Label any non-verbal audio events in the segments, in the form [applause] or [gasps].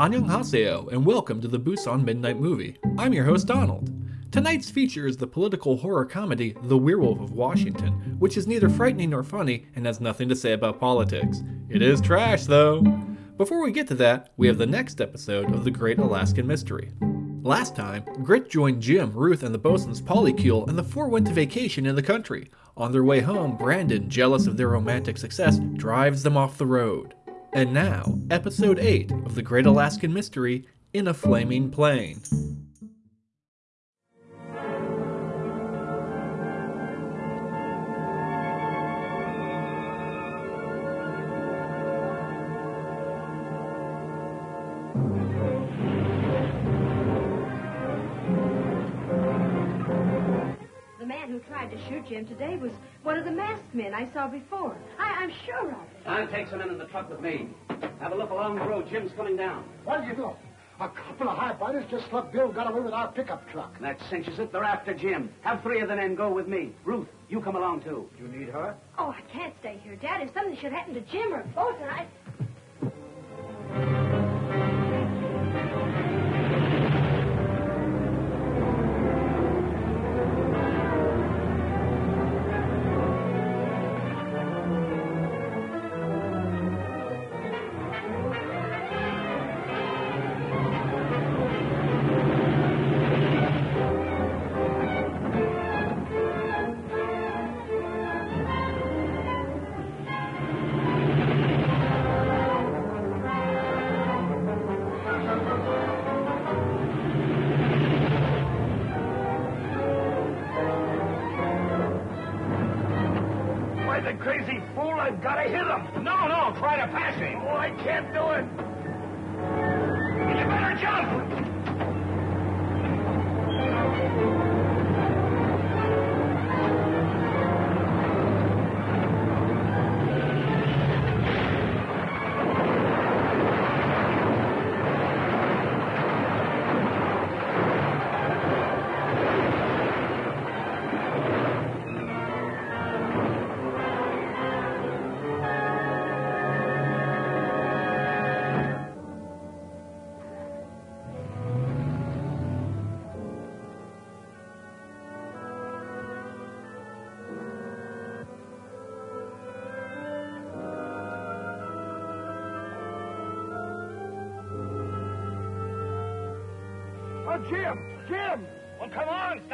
Annyeonghaseyo, and welcome to the Busan Midnight Movie. I'm your host, Donald. Tonight's feature is the political horror comedy The Werewolf of Washington, which is neither frightening nor funny and has nothing to say about politics. It is trash, though. Before we get to that, we have the next episode of The Great Alaskan Mystery. Last time, Grit joined Jim, Ruth, and the bosun's polycule, and the four went to vacation in the country. On their way home, Brandon, jealous of their romantic success, drives them off the road. And now, episode 8 of The Great Alaskan Mystery in a Flaming Plane. Jim today was one of the masked men I saw before. I, I'm sure of it. I'll take some men in the truck with me. Have a look along the road. Jim's coming down. What do you know? A couple of highbinders just slugged Bill got away with our pickup truck. That cinches it. They're after Jim. Have three of the men go with me. Ruth, you come along too. You need her? Oh, I can't stay here, Dad. If something should happen to Jim or both, and I.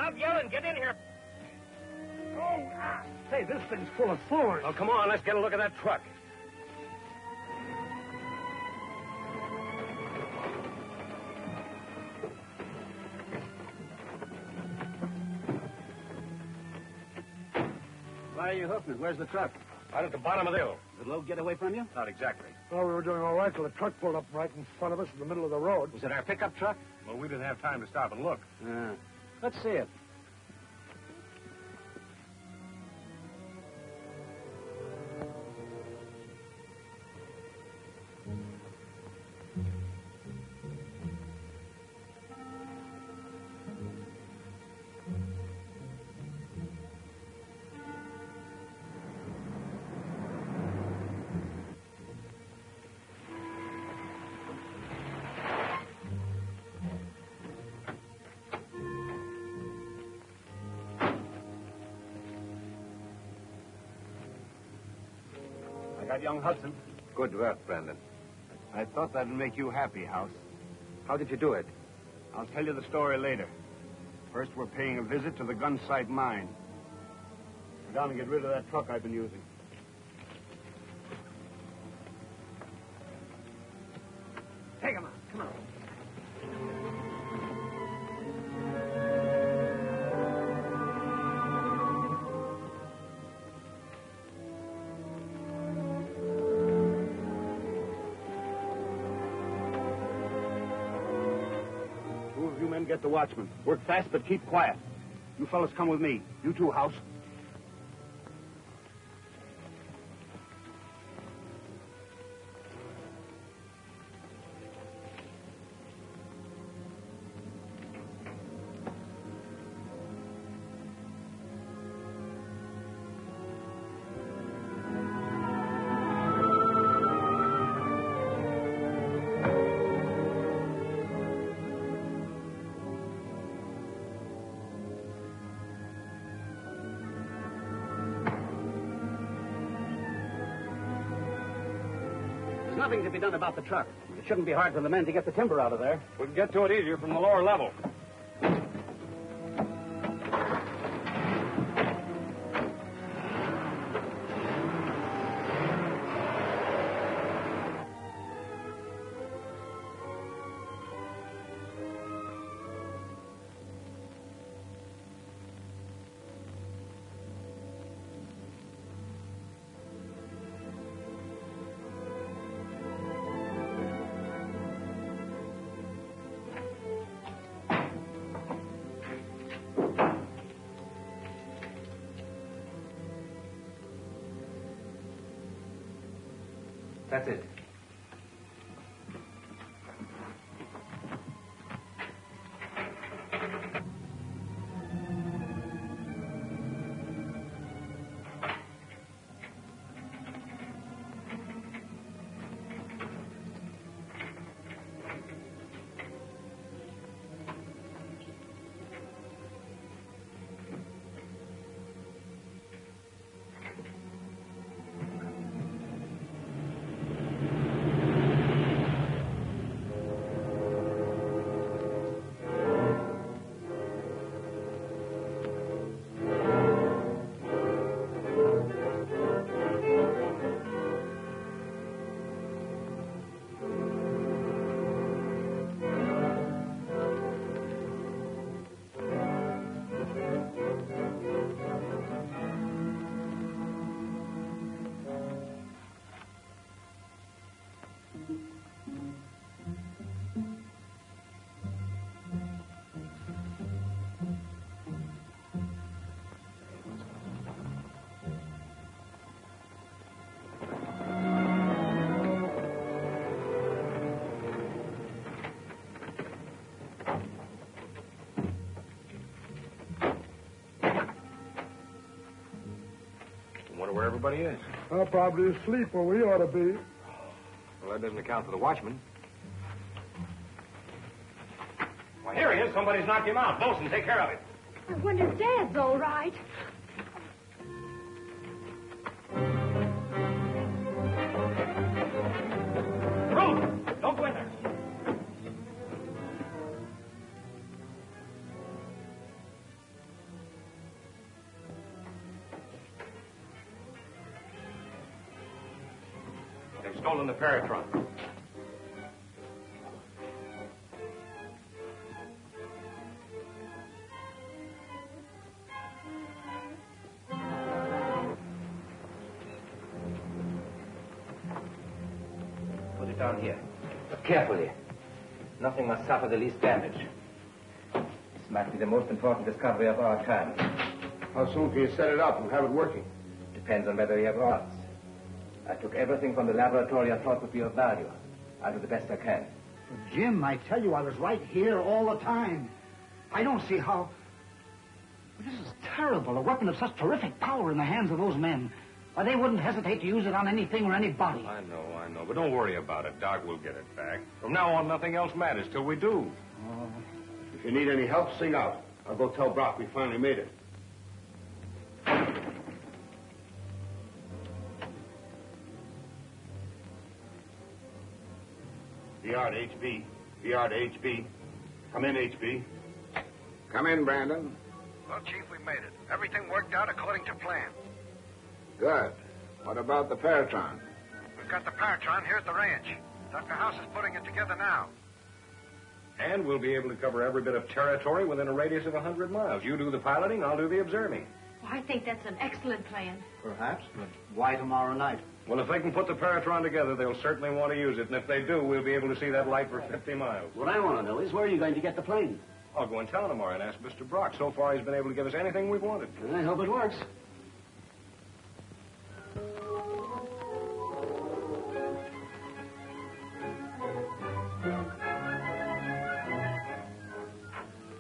Stop yelling. Get in here. Oh, ah. Say, this thing's full of thorns. Oh, come on. Let's get a look at that truck. Why are you hoofing it? Where's the truck? Out at the bottom of the hill. Did the load get away from you? Not exactly. Well, we were doing all right till the truck pulled up right in front of us in the middle of the road. Was it our pickup truck? Well, we didn't have time to stop and look. Uh, let's see it. Got young Hudson. Good work, Brandon. I thought that'd make you happy, House. How did you do it? I'll tell you the story later. First, we're paying a visit to the gunsight mine. Go down and get rid of that truck I've been using. Get the watchman. Work fast, but keep quiet. You fellas come with me. You too, House. Be done about the truck. It shouldn't be hard for the men to get the timber out of there. We can get to it easier from the lower level. Wonder where everybody is. I'm probably asleep where we ought to be. Well, that doesn't account for the watchman. Well, here he is. Somebody's knocked him out. Bosun, take care of it. I wonder if Dad's all right. Paratron. Put it down here. But carefully. Nothing must suffer the least damage. This might be the most important discovery of our time. How soon can you set it up and have it working? Depends on whether you have rods. I took everything from the laboratory I thought would be of value. I'll do the best I can. Jim, I tell you, I was right here all the time. I don't see how. This is terrible. A weapon of such terrific power in the hands of those men. Why, they wouldn't hesitate to use it on anything or anybody. I know, I know. But don't worry about it. Doc will get it back. From now on, nothing else matters till we do. Oh. If you need any help, sing out. I'll go tell Brock we finally made it. VR to HB. VR to HB. Come in, HB. Come in, Brandon. Well, Chief, we made it. Everything worked out according to plan. Good. What about the Paratron? We've got the Paratron here at the ranch. Dr. House is putting it together now. And we'll be able to cover every bit of territory within a radius of a 100 miles. You do the piloting, I'll do the observing. Well, I think that's an excellent plan. Perhaps, but why tomorrow night? Well, if they can put the Paratron together, they'll certainly want to use it. And if they do, we'll be able to see that light for 50 miles. What I want to know is where are you going to get the plane? I'll go and tell tomorrow and ask Mr. Brock. So far, he's been able to give us anything we've wanted. I hope it works.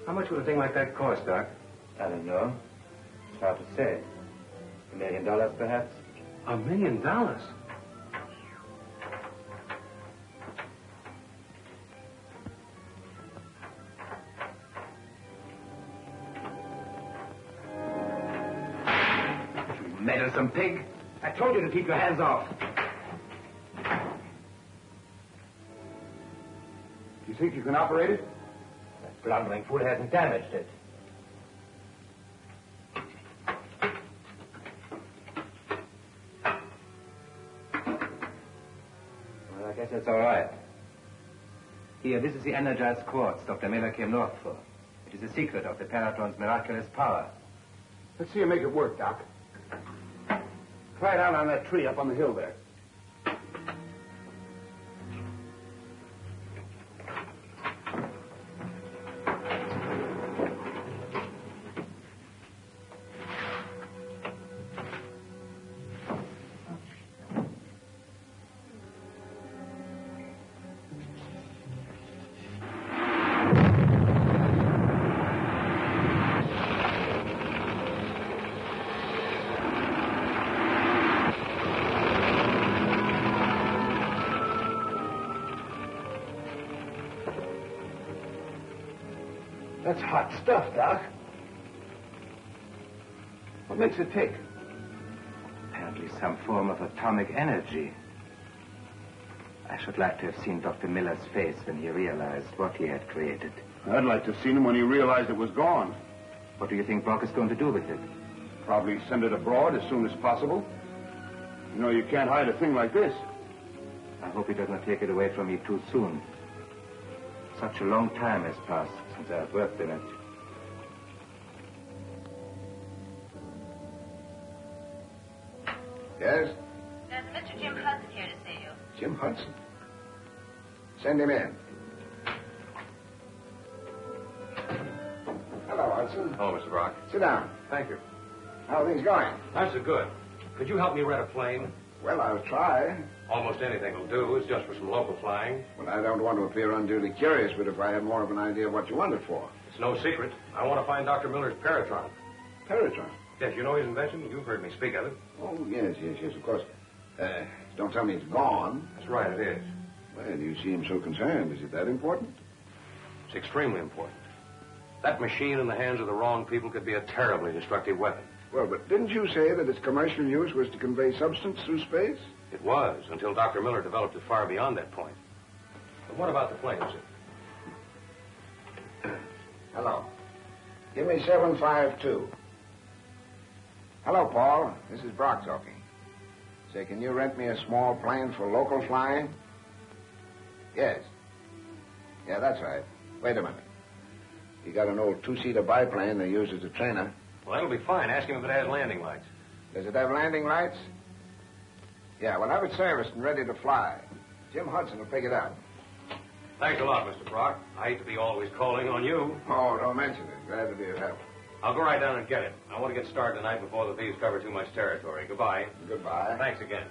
How much would a thing like that cost, Doc? I don't know. It's hard to say. A million dollars, perhaps? A million dollars? You meddlesome pig. I told you to keep your hands off. Do you think you can operate it? That blundering fool hasn't damaged it. Well, I guess that's all right. Here, this is the energized quartz Dr. Miller came north for. It is the secret of the Paratron's miraculous power. Let's see you make it work, Doc. Try it out on that tree up on the hill there. Stuff, Doc. What makes it tick? Apparently some form of atomic energy. I should like to have seen Dr. Miller's face when he realized what he had created. I'd like to have seen him when he realized it was gone. What do you think Brock is going to do with it? Probably send it abroad as soon as possible. You know, you can't hide a thing like this. I hope he does not take it away from me too soon. Such a long time has passed since I have worked in it. Hudson. Send him in. Hello, Hudson. Hello, Mr. Brock. Sit down. Thank you. How are things going? Not so good. Could you help me rent a plane? Well, I'll try. Almost anything will do. It's just for some local flying. Well, I don't want to appear unduly curious, but if I had more of an idea of what you want it for. It's no secret. I want to find Dr. Miller's Paratron. Paratron? Yes, you know his invention? You've heard me speak of it. Oh, yes, yes, yes, of course. Uh, don't tell me it's gone. That's right, it is. Well, you seem so concerned. Is it that important? It's extremely important. That machine in the hands of the wrong people could be a terribly destructive weapon. Well, but didn't you say that its commercial use was to convey substance through space? It was, until Dr. Miller developed it far beyond that point. But what about the plane, sir? [clears throat] Hello. Give me 752. Hello, Paul. This is Brock talking. Say, can you rent me a small plane for local flying? Yes. Yeah, that's right. Wait a minute. You got an old two-seater biplane they use as a trainer. Well, that'll be fine. Ask him if it has landing lights. Does it have landing lights? Yeah, well, have it serviced and ready to fly. Jim Hudson will pick it up. Thanks a lot, Mr. Brock. I hate to be always calling on you. Oh, don't mention it. Glad to be of help. I'll go right down and get it. I want to get started tonight before the thieves cover too much territory. Goodbye. Goodbye. Thanks again.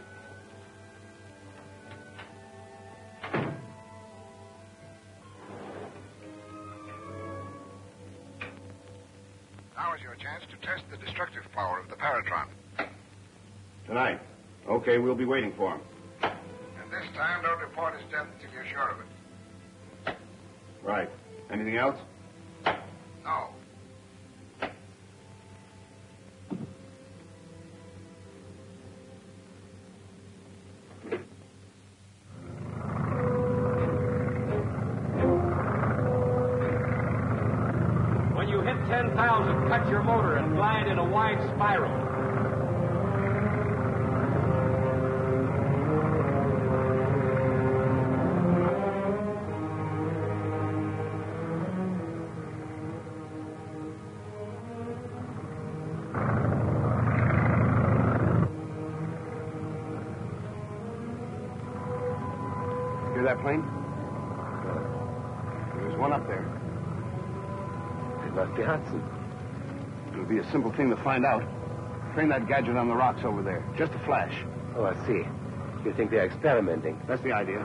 Now is your chance to test the destructive power of the Paratron. Tonight. Okay, we'll be waiting for him. And this time, don't report his death until you're sure of it. Right. Anything else? No. When you hit 10,000, cut your motor and glide in a wide spiral. Hear that plane? There's one up there. It must be Hudson. It'll be a simple thing to find out. Train that gadget on the rocks over there. Just a flash. Oh, I see. You think they're experimenting? That's the idea.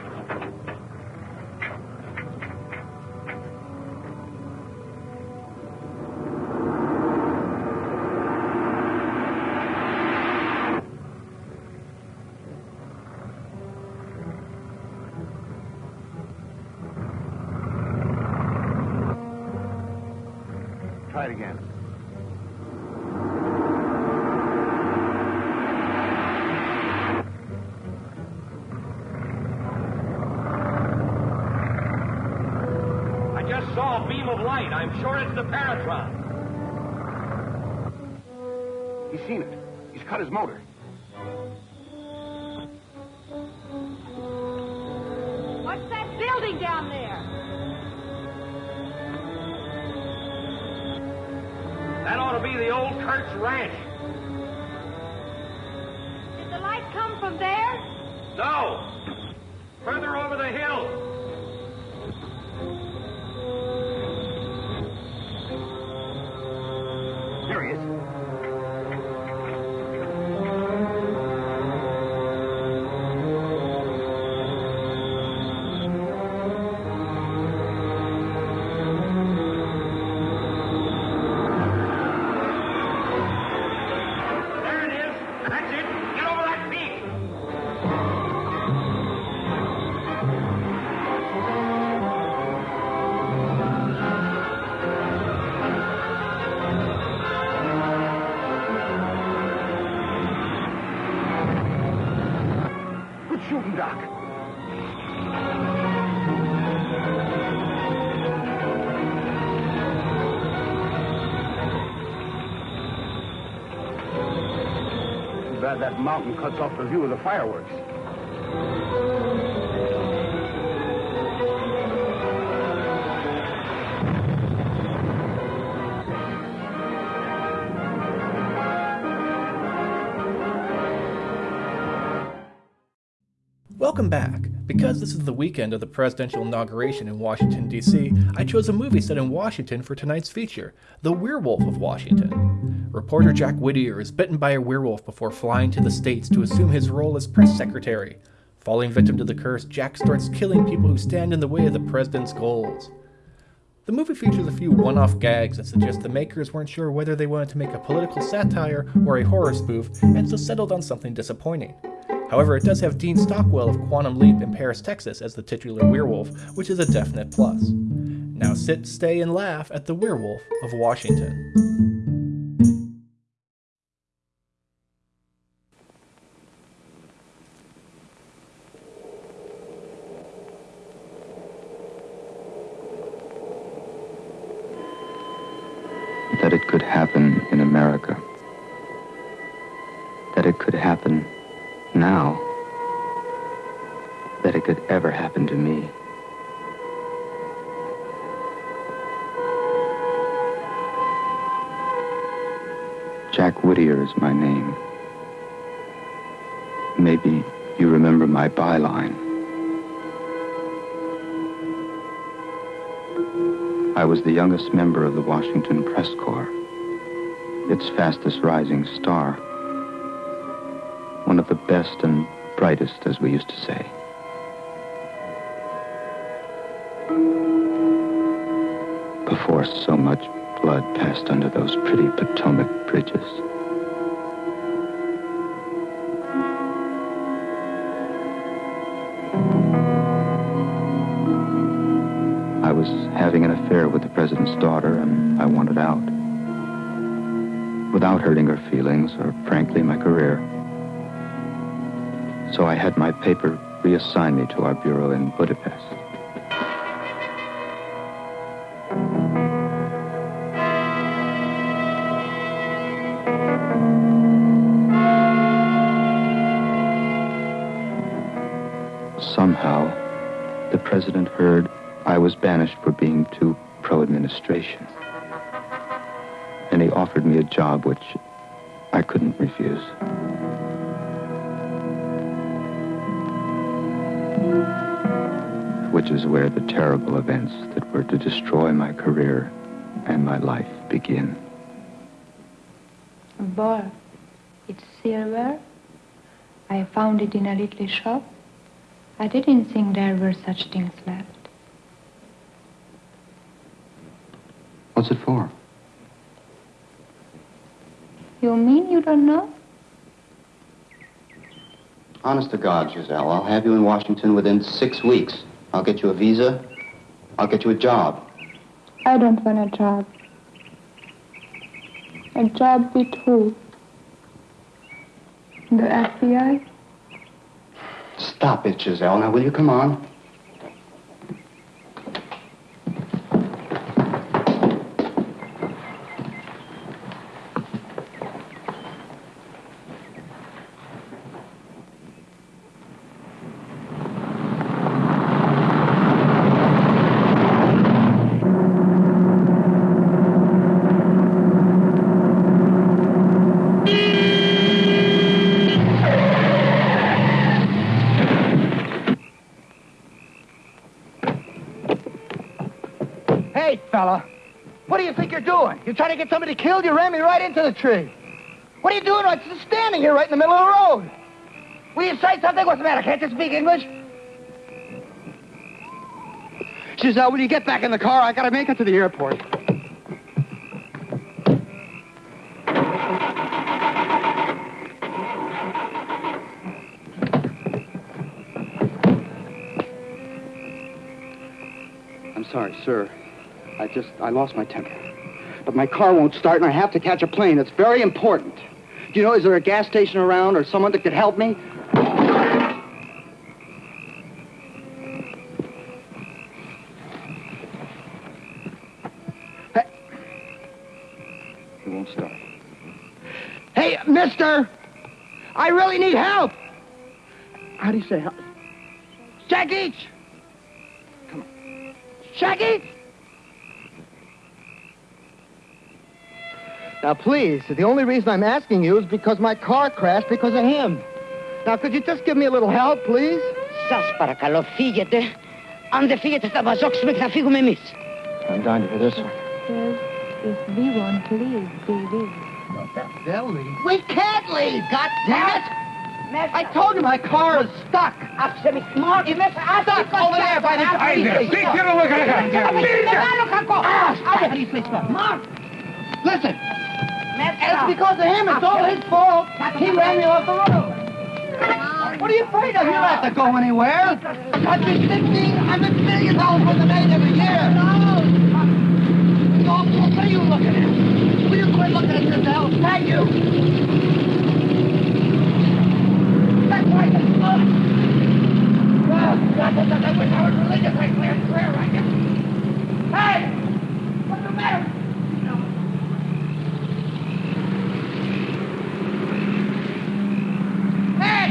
Mountain cuts off the view of the fireworks. Welcome back. Because this is the weekend of the presidential inauguration in Washington, D.C., I chose a movie set in Washington for tonight's feature The Werewolf of Washington. Reporter Jack Whittier is bitten by a werewolf before flying to the States to assume his role as press secretary. Falling victim to the curse, Jack starts killing people who stand in the way of the president's goals. The movie features a few one off gags that suggest the makers weren't sure whether they wanted to make a political satire or a horror spoof, and so settled on something disappointing. However, it does have Dean Stockwell of Quantum Leap in Paris, Texas as the titular werewolf, which is a definite plus. Now sit, stay, and laugh at The Werewolf of Washington. Was the youngest member of the Washington Press Corps, its fastest rising star. One of the best and brightest, as we used to say. Before so much blood passed under those pretty Potomac bridges. Was having an affair with the president's daughter, and I wanted out. Without hurting her feelings, or frankly, my career. So I had my paper reassign me to our bureau in Budapest. Job which I couldn't refuse. Which is where the terrible events that were to destroy my career and my life begin. Boy, it's silver. I found it in a little shop. I didn't think there were such things left. What's it for? You mean you don't know? Honest to God, Giselle, I'll have you in Washington within six weeks. I'll get you a visa. I'll get you a job. I don't want a job. A job with who? The FBI? Stop it, Giselle. Now, will you come on? Wait, fella. What do you think you're trying to get somebody killed? You ran me right into the tree. What are you doing? I'm just standing here right in the middle of the road. Will you say something? What's the matter? Can't you speak English? Giselle, will you get back in the car? I gotta make it to the airport. I'm sorry, sir. I just, I lost my temper. But my car won't start and I have to catch a plane. It's very important. Do you know, is there a gas station around or someone that could help me? Hey. It won't start. Hey, mister! I really need help! How do you say help? Shaggy! Come on. Shaggy! Now, please, the only reason I'm asking you is because my car crashed because of him. Now, could you just give me a little help, please? Σας παρακαλώ, φύγετε. Αν δεν φύγετε, θα μας διώξουμε και θα φύγουμε εμείς. I'm dying to hear this one. Says if we want to leave, we will. They'll leave. We can't leave, God damn it! I told you my car is stuck. Άψε με. Μόρ, είμαι Stuck over there by the Hey there, big get a look at that. How do you say stuff? Mark! Listen, it's because of him. It's all his fault. He ran me off the road. What are you afraid of? You don't have to go anywhere. The country's 1,500 million dollars worth of aid every year. No. What are you looking at? Will you quit looking at yourself? Thank you. That's right. Oh, God, I wish I was religious. I clear prayer right now. Hey! What's the matter? Hey!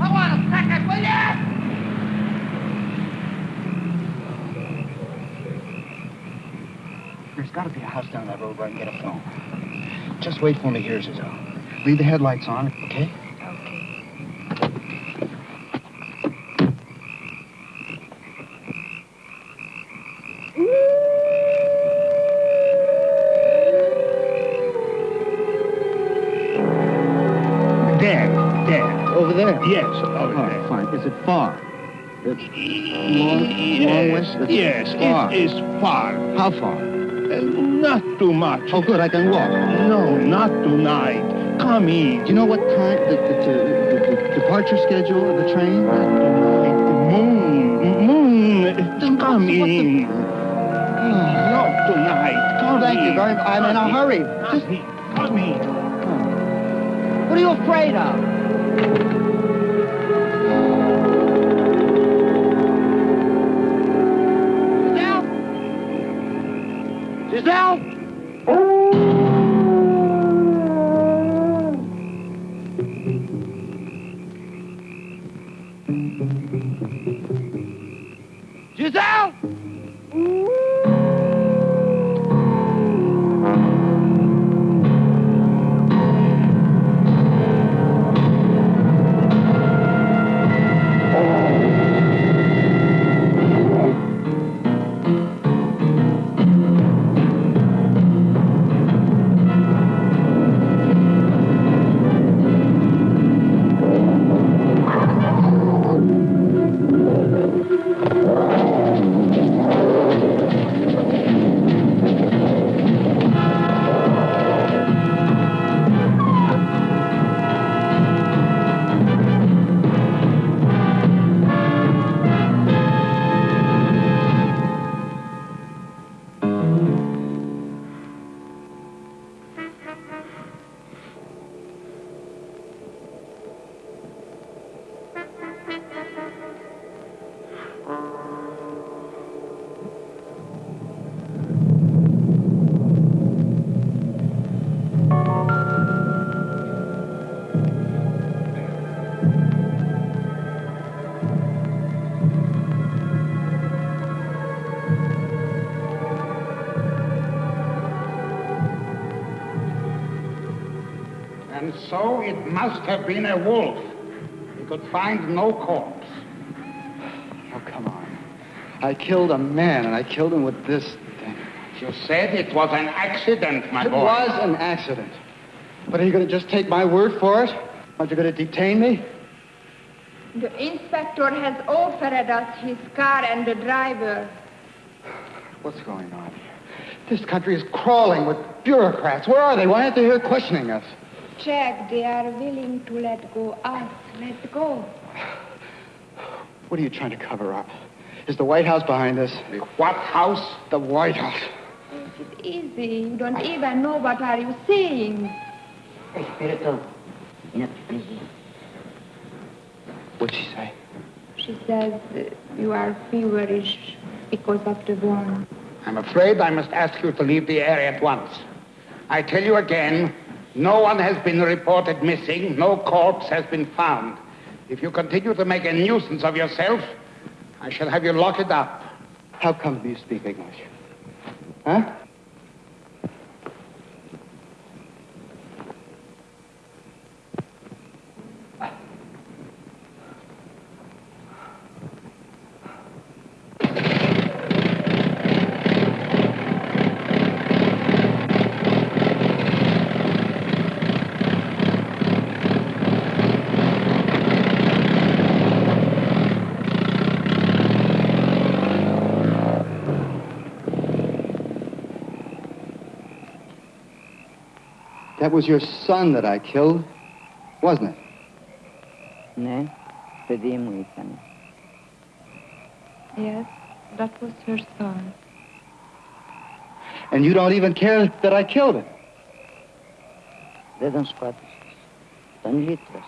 I want a second, will ya? There's got to be a house down that road where I can get a phone. Just wait for me here, Giselle. Leave the headlights on, okay? There, there. Over there? Yes, over there. fine. Is it far? It's long, long way? It's yes, far. it is far. How far? Uh, not too much. Oh, good. I can walk. No, not tonight. Come in. Do you know what time the, the, the, the departure schedule of the train? Moon, moon, come in. Not tonight. Come Thank you in. very much. I'm in a hurry. Just, Come in. what are you afraid of? Giselle? Giselle? Must have been a wolf. He could find no corpse. Oh, come on. I killed a man, and I killed him with this thing. You said it was an accident, my it boy. It was an accident. But are you going to just take my word for it? Aren't you going to detain me? The inspector has offered us his car and the driver. What's going on here? This country is crawling with bureaucrats. Where are they? Why aren't they here questioning us? Check. They are willing to let go us. Let go. What are you trying to cover up? Is the White House behind this? The what house? The White House. Take it easy. You don't even know what are you saying. Espirito. What'd she say? She says uh, you are feverish because of the burn. I'm afraid I must ask you to leave the area at once. I tell you again, no one has been reported missing. No corpse has been found. If you continue to make a nuisance of yourself, I shall have you locked up. How come you speak English? Huh? That was your son that I killed, wasn't it? Ne, pedimos, Ethan. Yes, that was her son. And you don't even care that I killed him. Δεν τον σκότωσες. Τον λύτρωσες.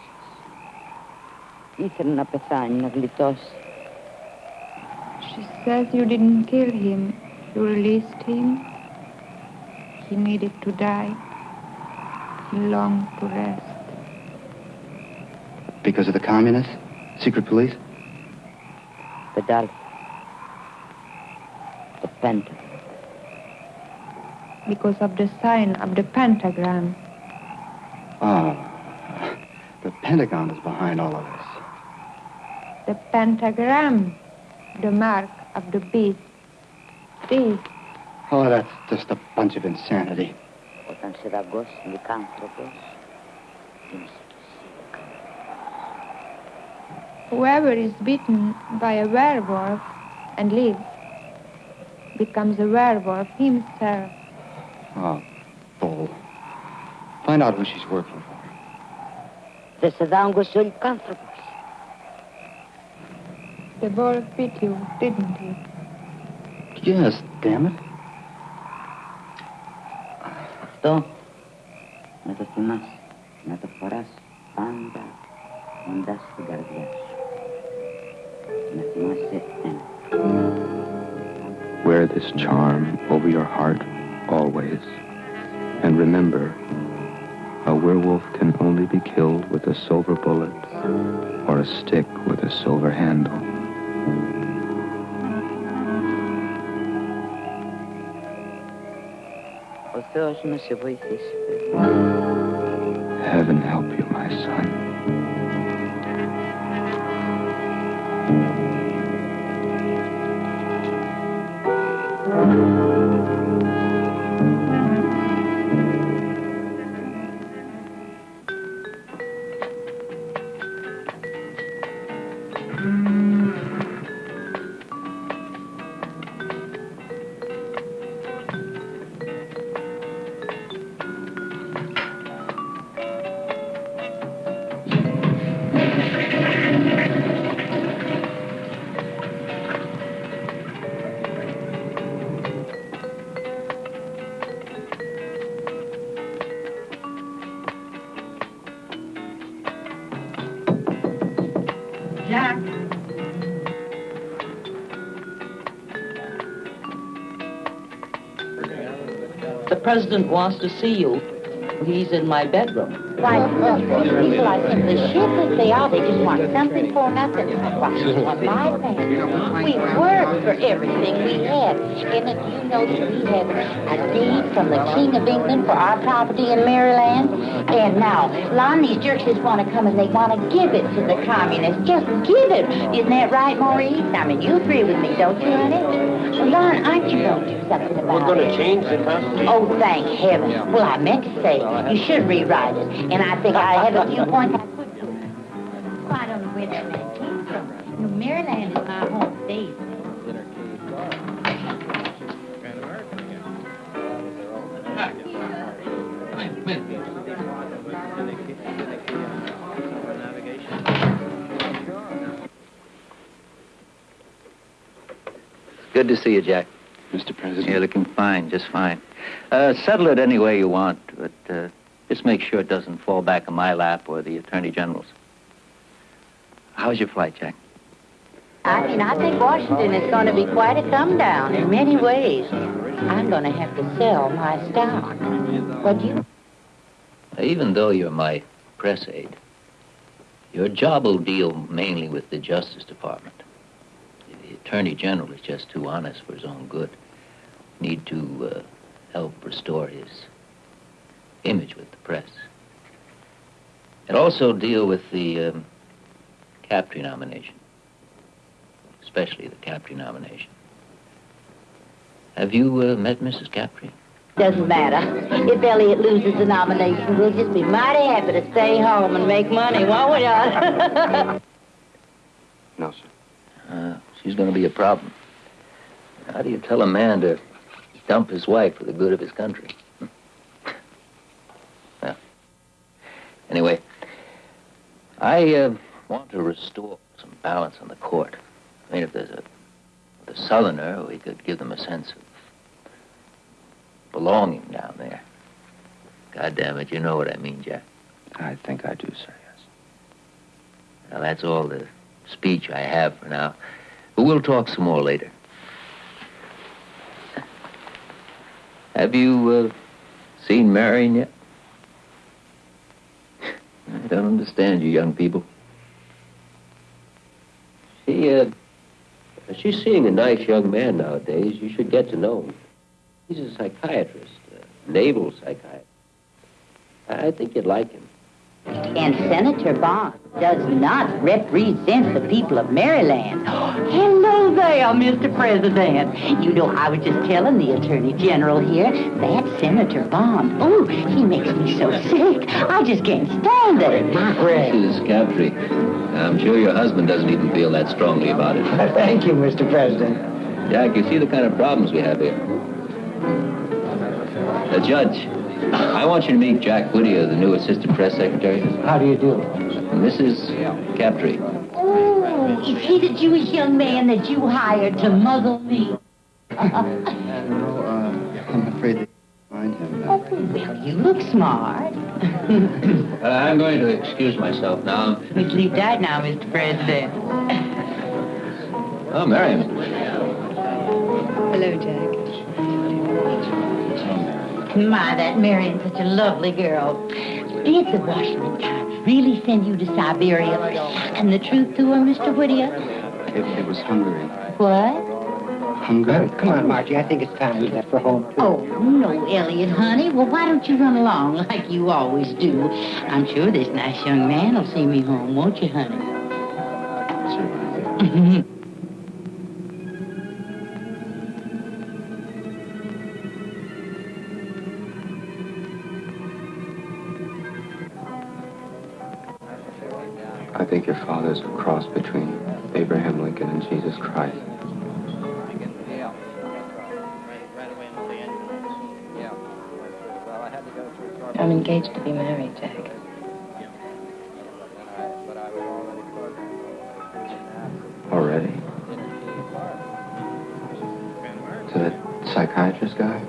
Ήθελε να πεθάνει, να γλιτώσει. She says you didn't kill him. You released him. He needed to die. He longed to rest. Because of the communists? Secret police? The Pedal. The pentagon. Because of the sign of the pentagram. Oh. The Pentagon is behind all of this. The pentagram. The mark of the beast. This. Oh, that's just a bunch of insanity. Όταν σε δαγκώσει λυκάνθρωπος, γίνεσαι Whoever is bitten by a werewolf and lives becomes a werewolf himself. Oh, bull. Find out who she's working for. Δεν σε δάγκωσε ο λυκάνθρωπος. The wolf bit you, didn't he? Yes, damn it. Αυτό να το θυμάσαι, να το φοράς πάντα κοντά στην καρδιά σου. Να θυμάσαι ένα. Wear this charm over your heart always. And remember, a werewolf can only be killed with a silver bullet or a stick with a silver handle. Ο Θεός να σε βοηθήσει. Heaven help you, my son. President wants to see you. He's in my bedroom. Why, these uh, people are simply shiftless. They are. They just want something for nothing. Why, what my family, we worked for everything we had. And if you know that we have a deed from the King of England for our property in Maryland, and now, Lon, these jerks just want to come and they want to give it to the communists. Just give it. Isn't that right, Maurice? I mean, you agree with me, don't you, honey? Well, Lon, aren't you going to do something about it? We're going to change the Constitution. Oh, thank heaven. Well, I meant to say, you should rewrite it. And I think I have a few [laughs] points I could do. Well, I don't know where that man came from. You know, Maryland is my home state. Good to see you, Jack. Mr. President. You're looking fine, just fine. Uh, settle it any way you want, but uh, just make sure it doesn't fall back on my lap or the Attorney General's. How's your flight, Jack? I mean, I think Washington is going to be quite a come down in many ways. I'm going to have to sell my stock. Do you? Even though you're my press aide, your job will deal mainly with the Justice Department. The Attorney General is just too honest for his own good. Need to uh, help restore his image with the press. And also deal with the um, Captree nomination, especially the Captree nomination. Have you uh, met Mrs. Captree? Doesn't matter. If Elliot loses the nomination, we'll just be mighty happy to stay home and make money, won't we, Don? [laughs] No, sir. Uh, she's going to be a problem. How do you tell a man to dump his wife for the good of his country? Anyway, I uh, want to restore some balance on the court. I mean, if there's a, a Southerner, we could give them a sense of belonging down there. God damn it, you know what I mean, Jack. I think I do, sir, yes. Now, that's all the speech I have for now. But we'll talk some more later. Have you uh, seen Marion yet? I don't understand you young people. She, uh, she's seeing a nice young man nowadays. You should get to know him. He's a psychiatrist, a naval psychiatrist. I think you'd like him. And Senator Bond does not represent the people of Maryland. [gasps] Hello there, Mr. President. You know, I was just telling the Attorney General here that Senator Bond, oh, he makes me so sick. I just can't stand it. Mrs. Captree, I'm sure your husband doesn't even feel that strongly about it. [laughs] Thank you, Mr. President. Jack, you see the kind of problems we have here. The judge, I want you to meet Jack Whittier, the new assistant press secretary. How do you do? Mrs. Captree. Oh, is he the Jewish young man that you hired to muzzle me? No, [laughs] uh, I'm afraid they find him. Oh, well, you look smart. Well, [coughs] I'm going to excuse myself now. We sleep tight now, Mr. President. Oh, Marion. Hello, Jack. My, that Marion's such a lovely girl. Did the Washington Times really send you to Siberia? And the truth to her, Mr. Whittier? It, it was Hungary. What? Hungary? Come on, Margie. I think it's time we left for home, too. Oh, no, Elliot, honey. Well, why don't you run along like you always do? I'm sure this nice young man will see me home, won't you, honey? I [laughs] think your father's a cross between Abraham Lincoln and Jesus Christ. I'm engaged to be married, Jack. Already? To that psychiatrist guy?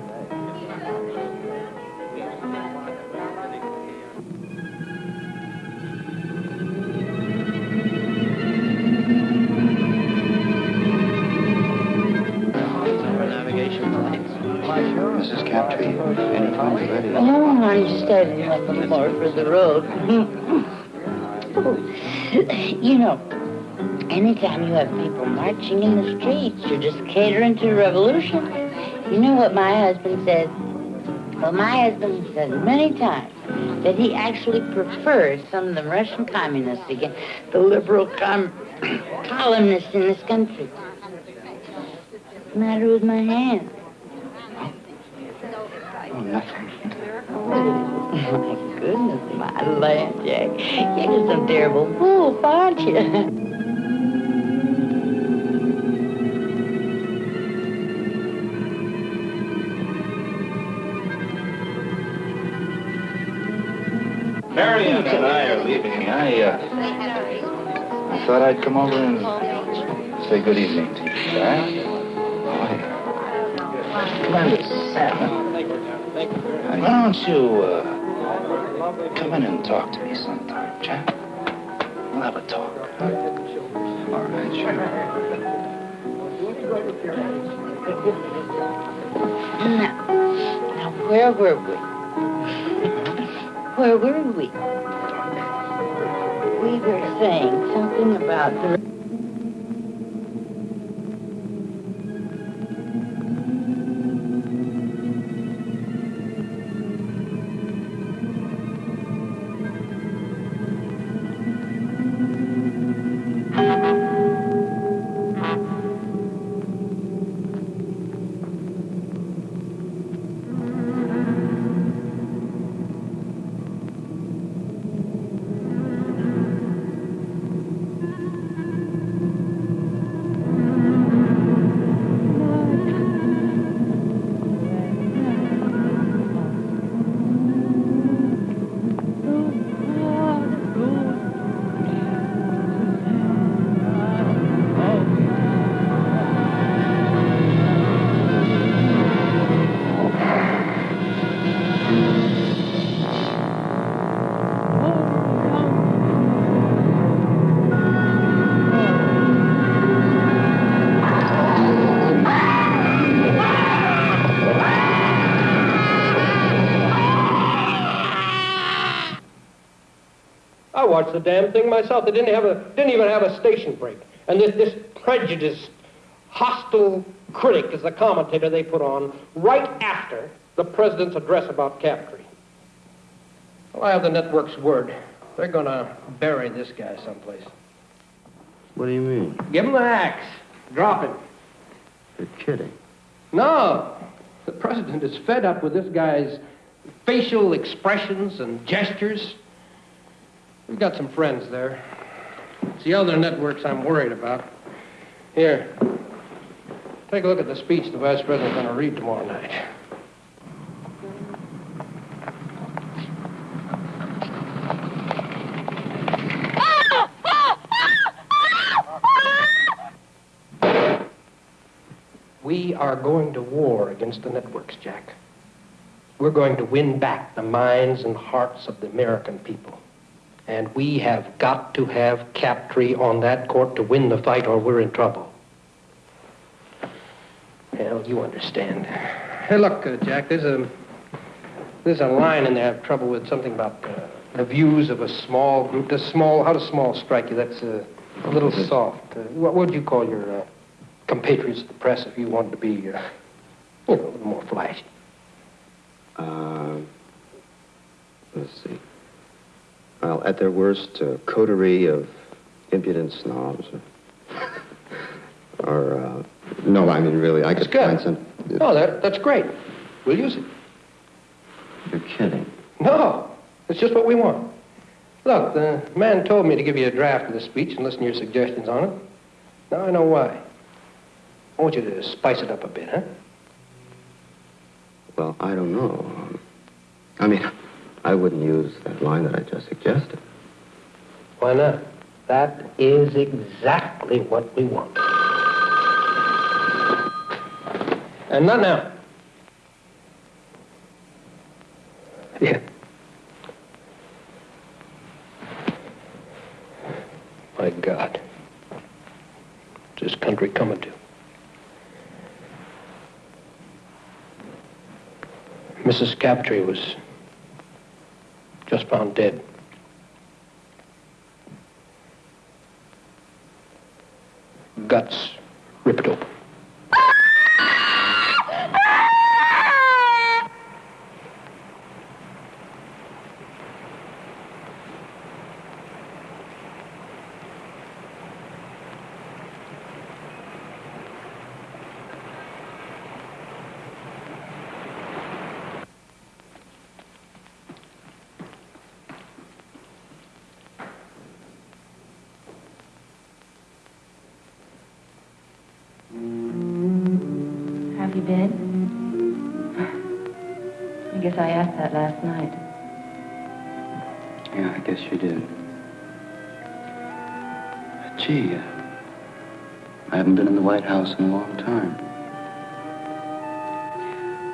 Road. [laughs] you know, anytime you have people marching in the streets, you're just catering to a revolution. You know what my husband says? Well, my husband says many times that he actually prefers some of the Russian communists against the liberal com- [clears throat] columnists in this country. What's the matter with my hand? Oh, nothing. [laughs] Goodness, my land, Jack. You're just some terrible fool, aren't you? Marion and I are leaving. I, uh, I thought I'd come over and say good evening to you, Jack. Glenda Savin. Why don't you, uh, come in and talk to me sometime, Jack? We'll have a talk. All right, sure. Now, now, where were we? Where were we? We were saying something about the... I watched the damn thing myself. They didn't have a didn't even have a station break. And this this prejudiced, hostile critic is the commentator they put on right after the president's address about Captree. Well, I have the network's word. They're gonna bury this guy someplace. What do you mean? Give him the axe. Drop him. You're kidding. No. The president is fed up with this guy's facial expressions and gestures. We've got some friends there. It's the other networks I'm worried about. Here. Take a look at the speech the vice president's going to read tomorrow night. We are going to war against the networks, Jack. We're going to win back the minds and hearts of the American people. And we have got to have Captree on that court to win the fight or we're in trouble. Hell, you understand. Hey, look, uh, Jack, there's a, there's a line in there I have trouble with, something about uh, the views of a small group. Does small, how does small strike you? That's uh, a little soft. Uh, what would you call your uh, compatriots of the press if you wanted to be, uh, you know, a little more flashy? Uh, let's see. Well, at their worst, a coterie of impudent snobs. Or, uh, no, I mean, really, I could find some. Oh, that, that's great. We'll use it. You're kidding. No, it's just what we want. Look, the man told me to give you a draft of the speech and listen to your suggestions on it. Now I know why. I want you to spice it up a bit, huh? Well, I don't know. I mean, I wouldn't use that line that I just suggested. Why not? That is exactly what we want. And not now. Yeah. My God. What's this country coming to? Mrs. Captree was just found dead. Guts ripped open. Been? I guess I asked that last night. Yeah, I guess you did. Gee, uh, I haven't been in the White House in a long time.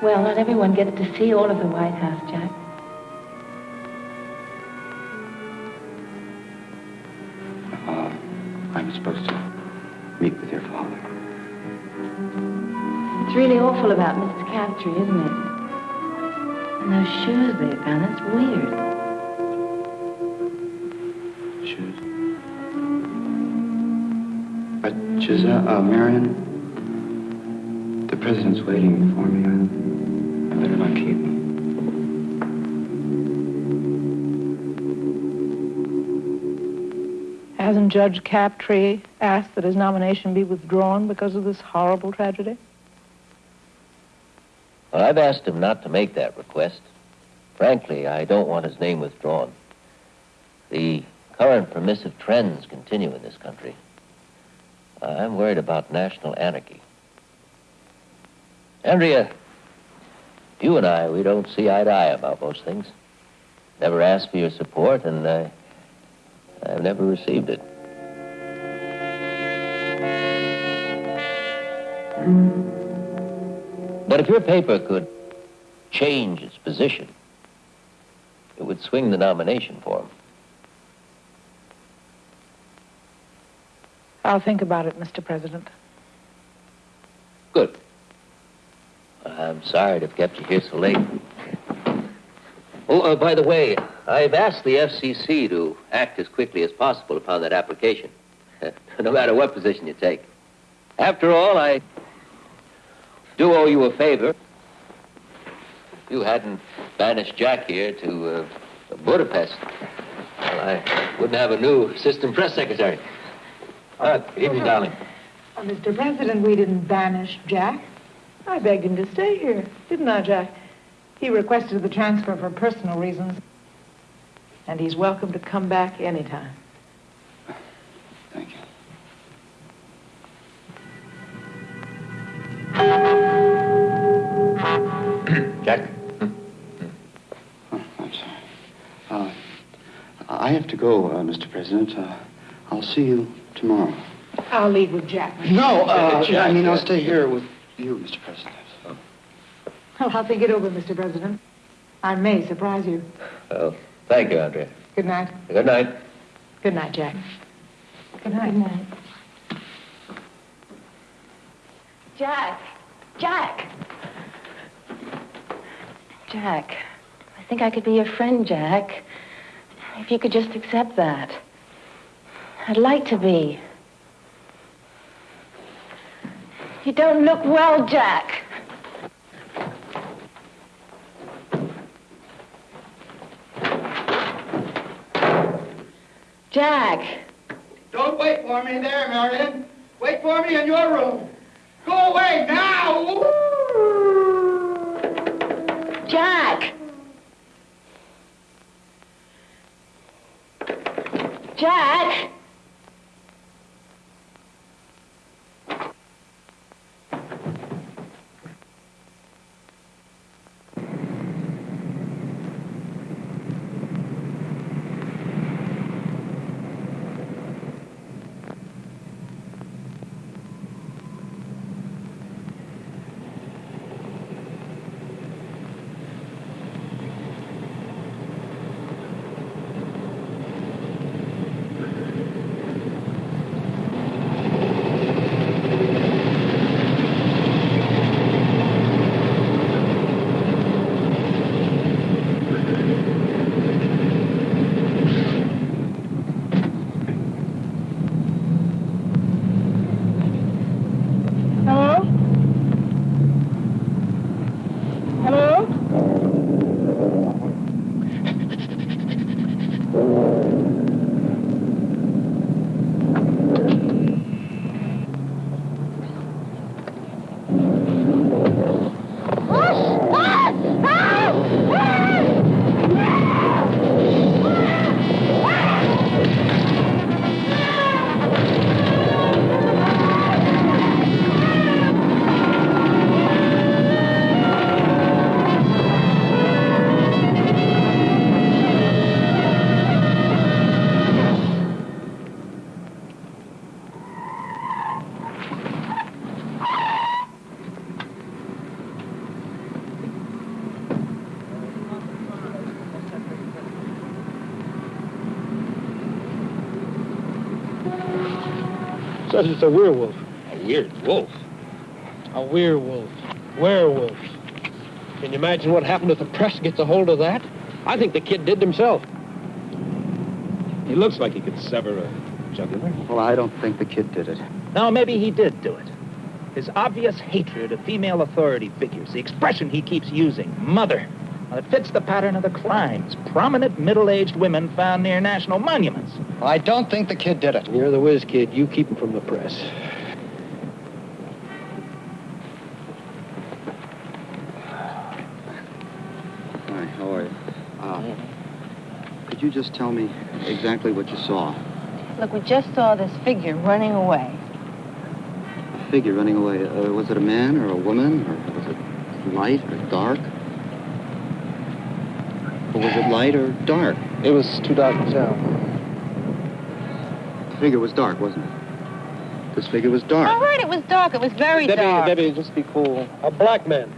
Well, not everyone gets to see all of the White House, Jack. Awful about Mrs. Captree, isn't it? And those shoes they found, that's weird. Shoes. But, Giselle, uh, Marion, the president's waiting for me. I, I better not keep him. Hasn't Judge Captree asked that his nomination be withdrawn because of this horrible tragedy? I've asked him not to make that request. Frankly, I don't want his name withdrawn. The current permissive trends continue in this country. I'm worried about national anarchy. Andrea, you and I, we don't see eye to eye about most things. Never asked for your support, and uh, I've never received it. But if your paper could change its position, it would swing the nomination for him. I'll think about it, Mr. President. Good. I'm sorry to have kept you here so late. Oh, uh, by the way, I've asked the FCC to act as quickly as possible upon that application, [laughs] no matter what position you take. After all, I do owe you a favor. If you hadn't banished Jack here to uh, Budapest, well, I wouldn't have a new assistant press secretary. Uh, good evening, darling. Mr. President, we didn't banish Jack. I begged him to stay here, didn't I, Jack? He requested the transfer for personal reasons. And he's welcome to come back anytime. Jack? Oh, I'm sorry. Uh, I have to go, uh, Mr. President. Uh, I'll see you tomorrow. I'll leave with Jack. No, uh, Jack, I mean, I'll stay here with you, Mr. President. Well, I'll think it over, Mr. President. I may surprise you. Well, thank you, Andrea. Good night. Good night. Good night, Jack. Good night. Good night. Jack! Jack! Jack, I think I could be your friend, Jack. If you could just accept that. I'd like to be. You don't look well, Jack. Jack! Don't wait for me there, Marion. Wait for me in your room. Go away now! Jack! Jack! Says it's a werewolf. A weird wolf. A werewolf. Werewolf. Can you imagine what happened if the press gets a hold of that? I think the kid did it himself. He looks like he could sever a jugular. Well, I don't think the kid did it. No, maybe he did do it. His obvious hatred of female authority figures, the expression he keeps using, mother. Well, it fits the pattern of the crimes. Prominent middle-aged women found near national monuments. I don't think the kid did it. You're the whiz kid. You keep him from the press. Hi, how are you? Uh, could you just tell me exactly what you saw? Look, we just saw this figure running away. A figure running away. Uh, was it a man or a woman? Or was it light or dark? Or was it light or dark? It was too dark to tell. The figure was dark, wasn't it? This figure was dark. All right, it was dark. It was very Debbie, dark. Debbie, just be cool. A black man.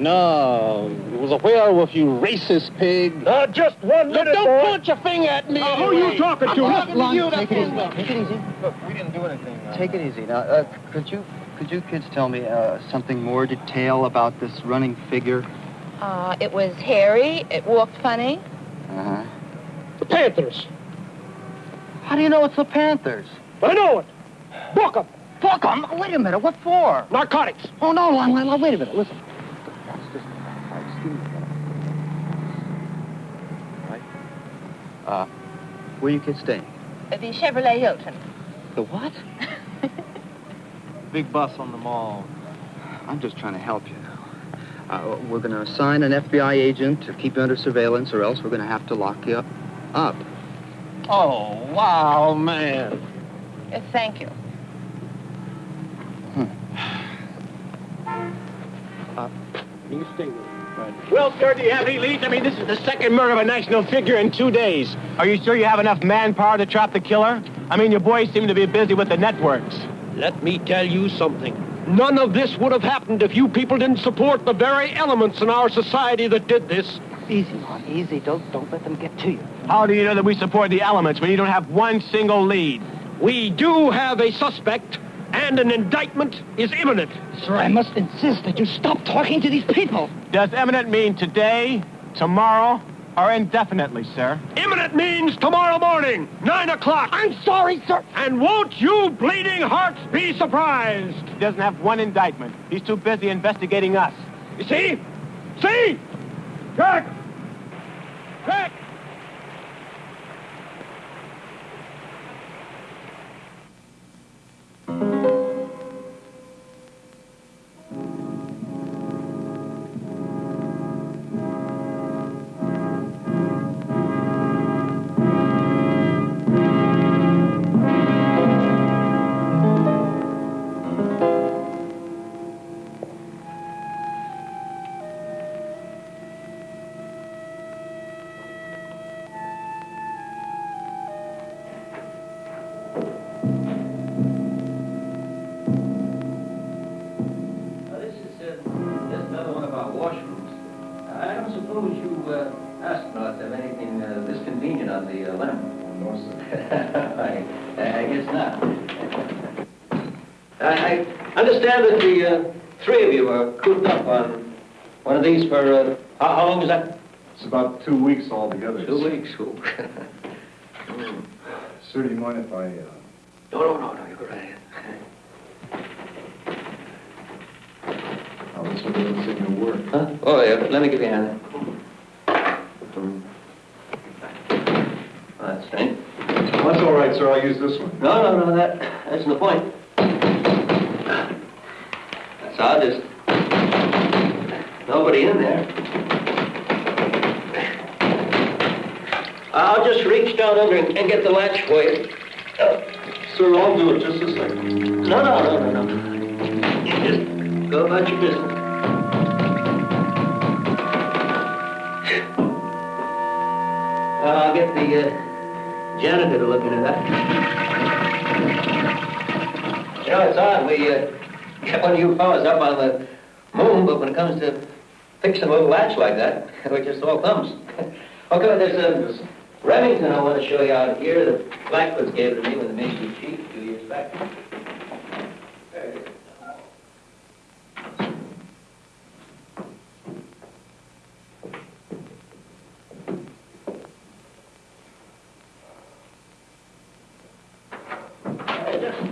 No, it was a werewolf, you racist pig. Uh, just one minute, don't boy. point your finger at me. Uh, who you talking to? I'm Listen talking to you, take it easy. that- Take it easy. Look, we didn't do anything. Take it easy. Now, uh, could you could you kids tell me uh, something more detail about this running figure? Uh, it was hairy. It walked funny. Uh-huh. The Panthers. How do you know it's the Panthers? I know it. Book 'em. Book 'em? Wait a minute. What for? Narcotics. Oh, no, no, no, no, wait a minute. Listen. Uh, where you kids staying? The Chevrolet Hilton. The what? [laughs] Big bus on the mall. I'm just trying to help you. Uh, we're going to assign an FBI agent to keep you under surveillance, or else we're going to have to lock you up. Up. Oh, wow, man. Uh, thank you. You stay with him. Well, sir, do you have any leads? I mean, this is the second murder of a national figure in two days. Are you sure you have enough manpower to trap the killer? I mean, your boys seem to be busy with the networks. Let me tell you something. None of this would have happened if you people didn't support the very elements in our society that did this. Easy, Mark, easy. Don't, don't let them get to you. How do you know that we support the elements when you don't have one single lead? We do have a suspect, and an indictment is imminent. Sir, I must insist that you stop talking to these people. Does imminent mean today, tomorrow, or indefinitely, sir? Imminent means tomorrow morning, 9 o'clock. I'm sorry, sir. And won't you bleeding hearts be surprised? He doesn't have one indictment. He's too busy investigating us. You see? See? Jack! Jack! Now, these for, uh, how, how long is that? It's about two weeks altogether. Two weeks. Ooh. [laughs] Sir, do you mind if I, uh... No, no, no, no, you go right ahead. I'll just look at the signal work. Huh? Oh, yeah, let me give you a hand. Hmm. That's strange. That's all right, sir. I'll use this one. No, no, no, that, that's the point. That's odd, there's nobody in there. I'll just reach down under and, and get the latch for you. Uh, Sir, I'll do it. Just a second. no, no, no, no, no. You just go about your business. I'll get the uh, janitor to look into that. You know, it's odd. We uh, [laughs] get one of you fellas up on the moon, but when it comes to fixing a little latch like that, [laughs] which just all thumbs. [laughs] okay, there's uh, a Remington I want to show you out here that Blackwood's gave to me when the Mason chief a few years back.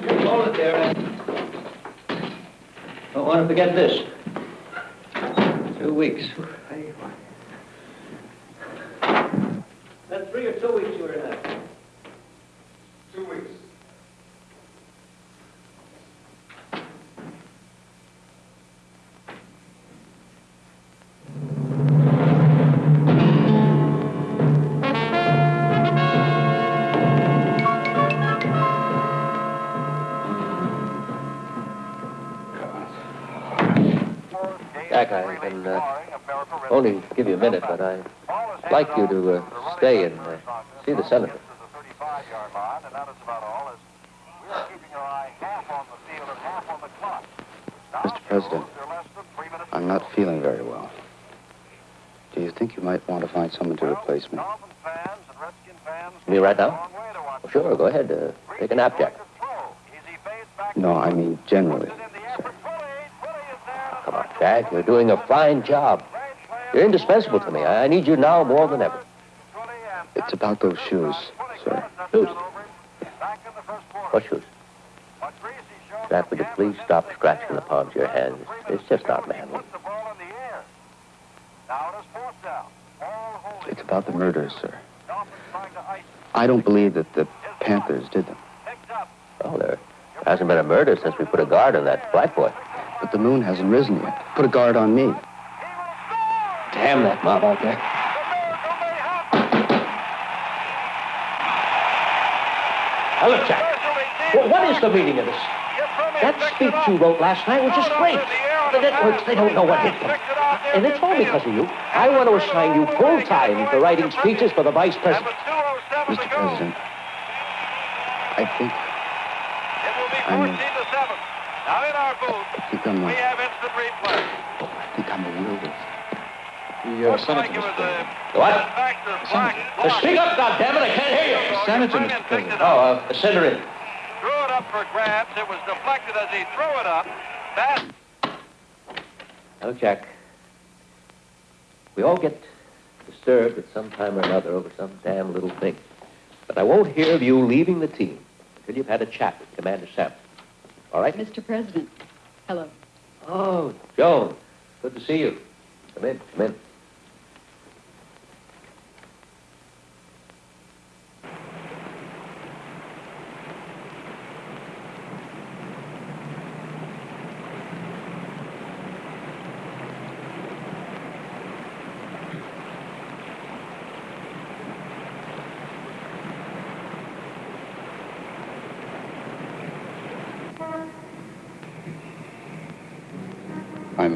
Just hold it there. Don't want to forget this. Weeks. Give you a minute, but I'd like you to uh, stay and uh, see the senator. Mr. President, I'm not feeling very well. Do you think you might want to find someone to replace me? Mean right now? Well, sure, go ahead. Uh, take a nap, Jack. No, I mean generally. Sir. Come on, Jack. You're doing a fine job. You're indispensable to me. I need you now more than ever. It's about those shoes, sir. Shoes? What shoes? Jack, would you please stop scratching the palms of your hands? It's just not manly. It's about the murders, sir. I don't believe that the Panthers did them. Well, there hasn't been a murder since we put a guard on that black boy. But the moon hasn't risen yet. Put a guard on me. Damn that mob out there. Now, look, Jack. wh- What is the meaning of this? That speech you wrote last night was just great. The networks, they don't know what hit them. And it's all because of you. I want to assign you full time for writing speeches for the vice president. Mr. President, I think I'm a, Now in our booth, I think I'm we a, have instant replay. I think I'm a werewolf. The uh, senator, Mr. President. What? Uh, speak up, goddammit, I can't hear you. Senator, Mr. President. Oh, uh, send her. Threw it up for grabs. It was deflected as he threw it up. That Now, Jack, we all get disturbed at some time or another over some damn little thing. But I won't hear of you leaving the team until you've had a chat with Commander Salmon. All right? Mr. President, hello. Oh, Joan, good to see you. Come in, come in.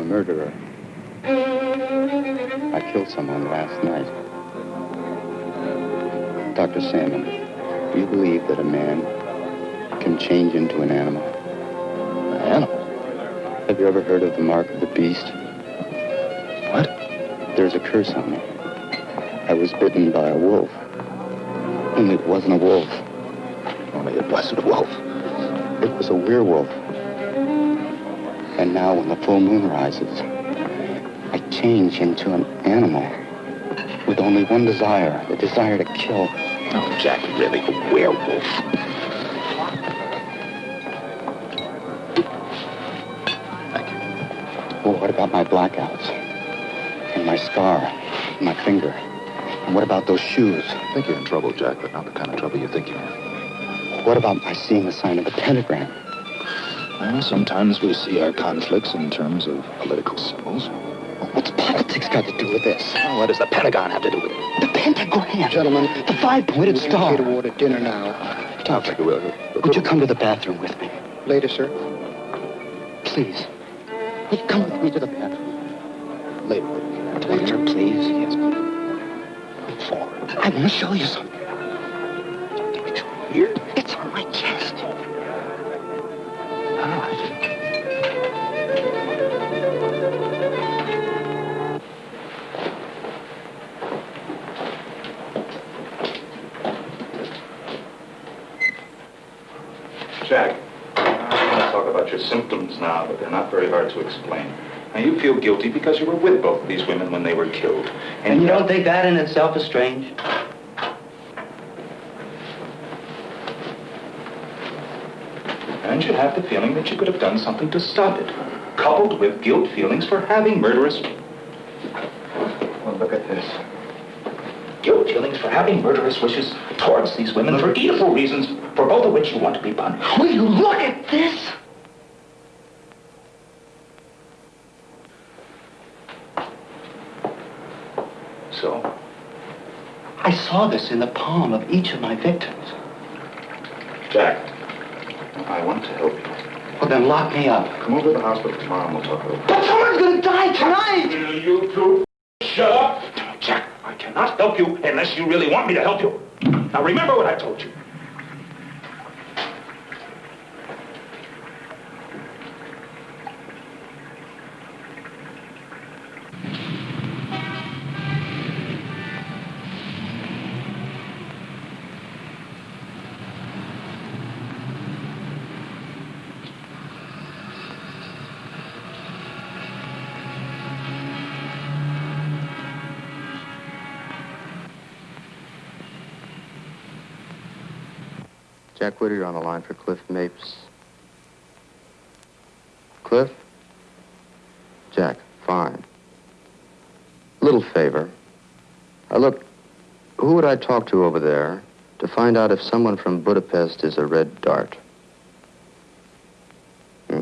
A murderer. I killed someone last night. Dr. Salmon, do you believe that a man can change into an animal? An animal? Have you ever heard of the mark of the beast? What? There's a curse on me. I was bitten by a wolf. Only it wasn't a wolf. Only it wasn't a wolf. It was a werewolf. And now when the full moon rises, I change into an animal with only one desire, the desire to kill. Oh, Jack, really, a werewolf. Thank you. Well, what about my blackouts? And my scar? And my finger? And what about those shoes? I think you're in trouble, Jack, but not the kind of trouble you think you're in. What about my seeing the sign of the pentagram? Well, sometimes we see our conflicts in terms of political symbols. What's politics got to do with this? Well, what does the Pentagon have to do with it? The pentagram. Gentlemen, the five-pointed star. to order dinner now. Talk like a will. Would you come to the bathroom with me? Later, sir. Please. Would you come with me to the bathroom? Later. Later, please. Yes. Come forward. I want to show you something. To explain. Now, you feel guilty because you were with both of these women when they were killed. And you don't think that in itself is strange? and you have the feeling that you could have done something to stop it, coupled with guilt feelings for having murderous... Well, look at this. Guilt feelings for having murderous wishes towards these women for evil reasons, for both of which you want to be punished. Will you look at this? So, I saw this in the palm of each of my victims. Jack, I want to help you. Well, then lock me up. Come over to the hospital tomorrow and we'll talk over. But someone's gonna die tonight! Will you two shut up? Jack, I cannot help you unless you really want me to help you. Now remember what I told you. Jack Whittier on the line for Cliff Mapes. Cliff? Jack, fine. Little favor. Uh, look, who would I talk to over there to find out if someone from Budapest is a red dart?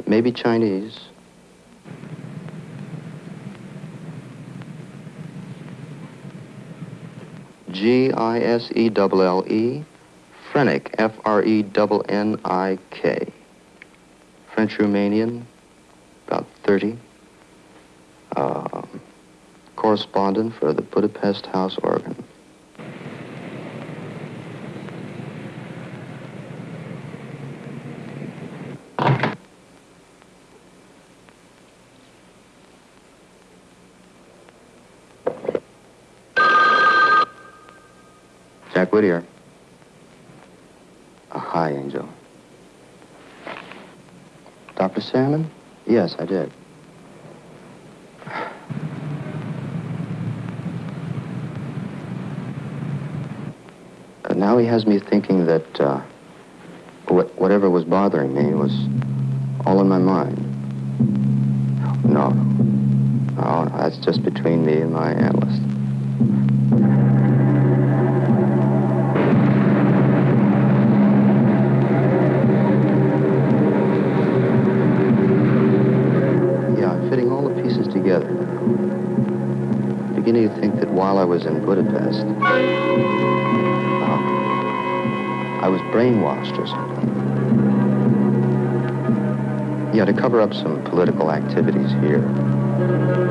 Maybe Chinese. G I S E L L E. Frenick, F R E N N I K. French Romanian, about 30. Um, correspondent for the Budapest House Organ. Jack Whittier. Uh, hi, Angel. Dr. Salmon? Yes, I did. Uh, now he has me thinking that uh, wh- whatever was bothering me was all in my mind. No, no, that's just between me and my analyst. Brainwashed or something. Yeah, to cover up some political activities here.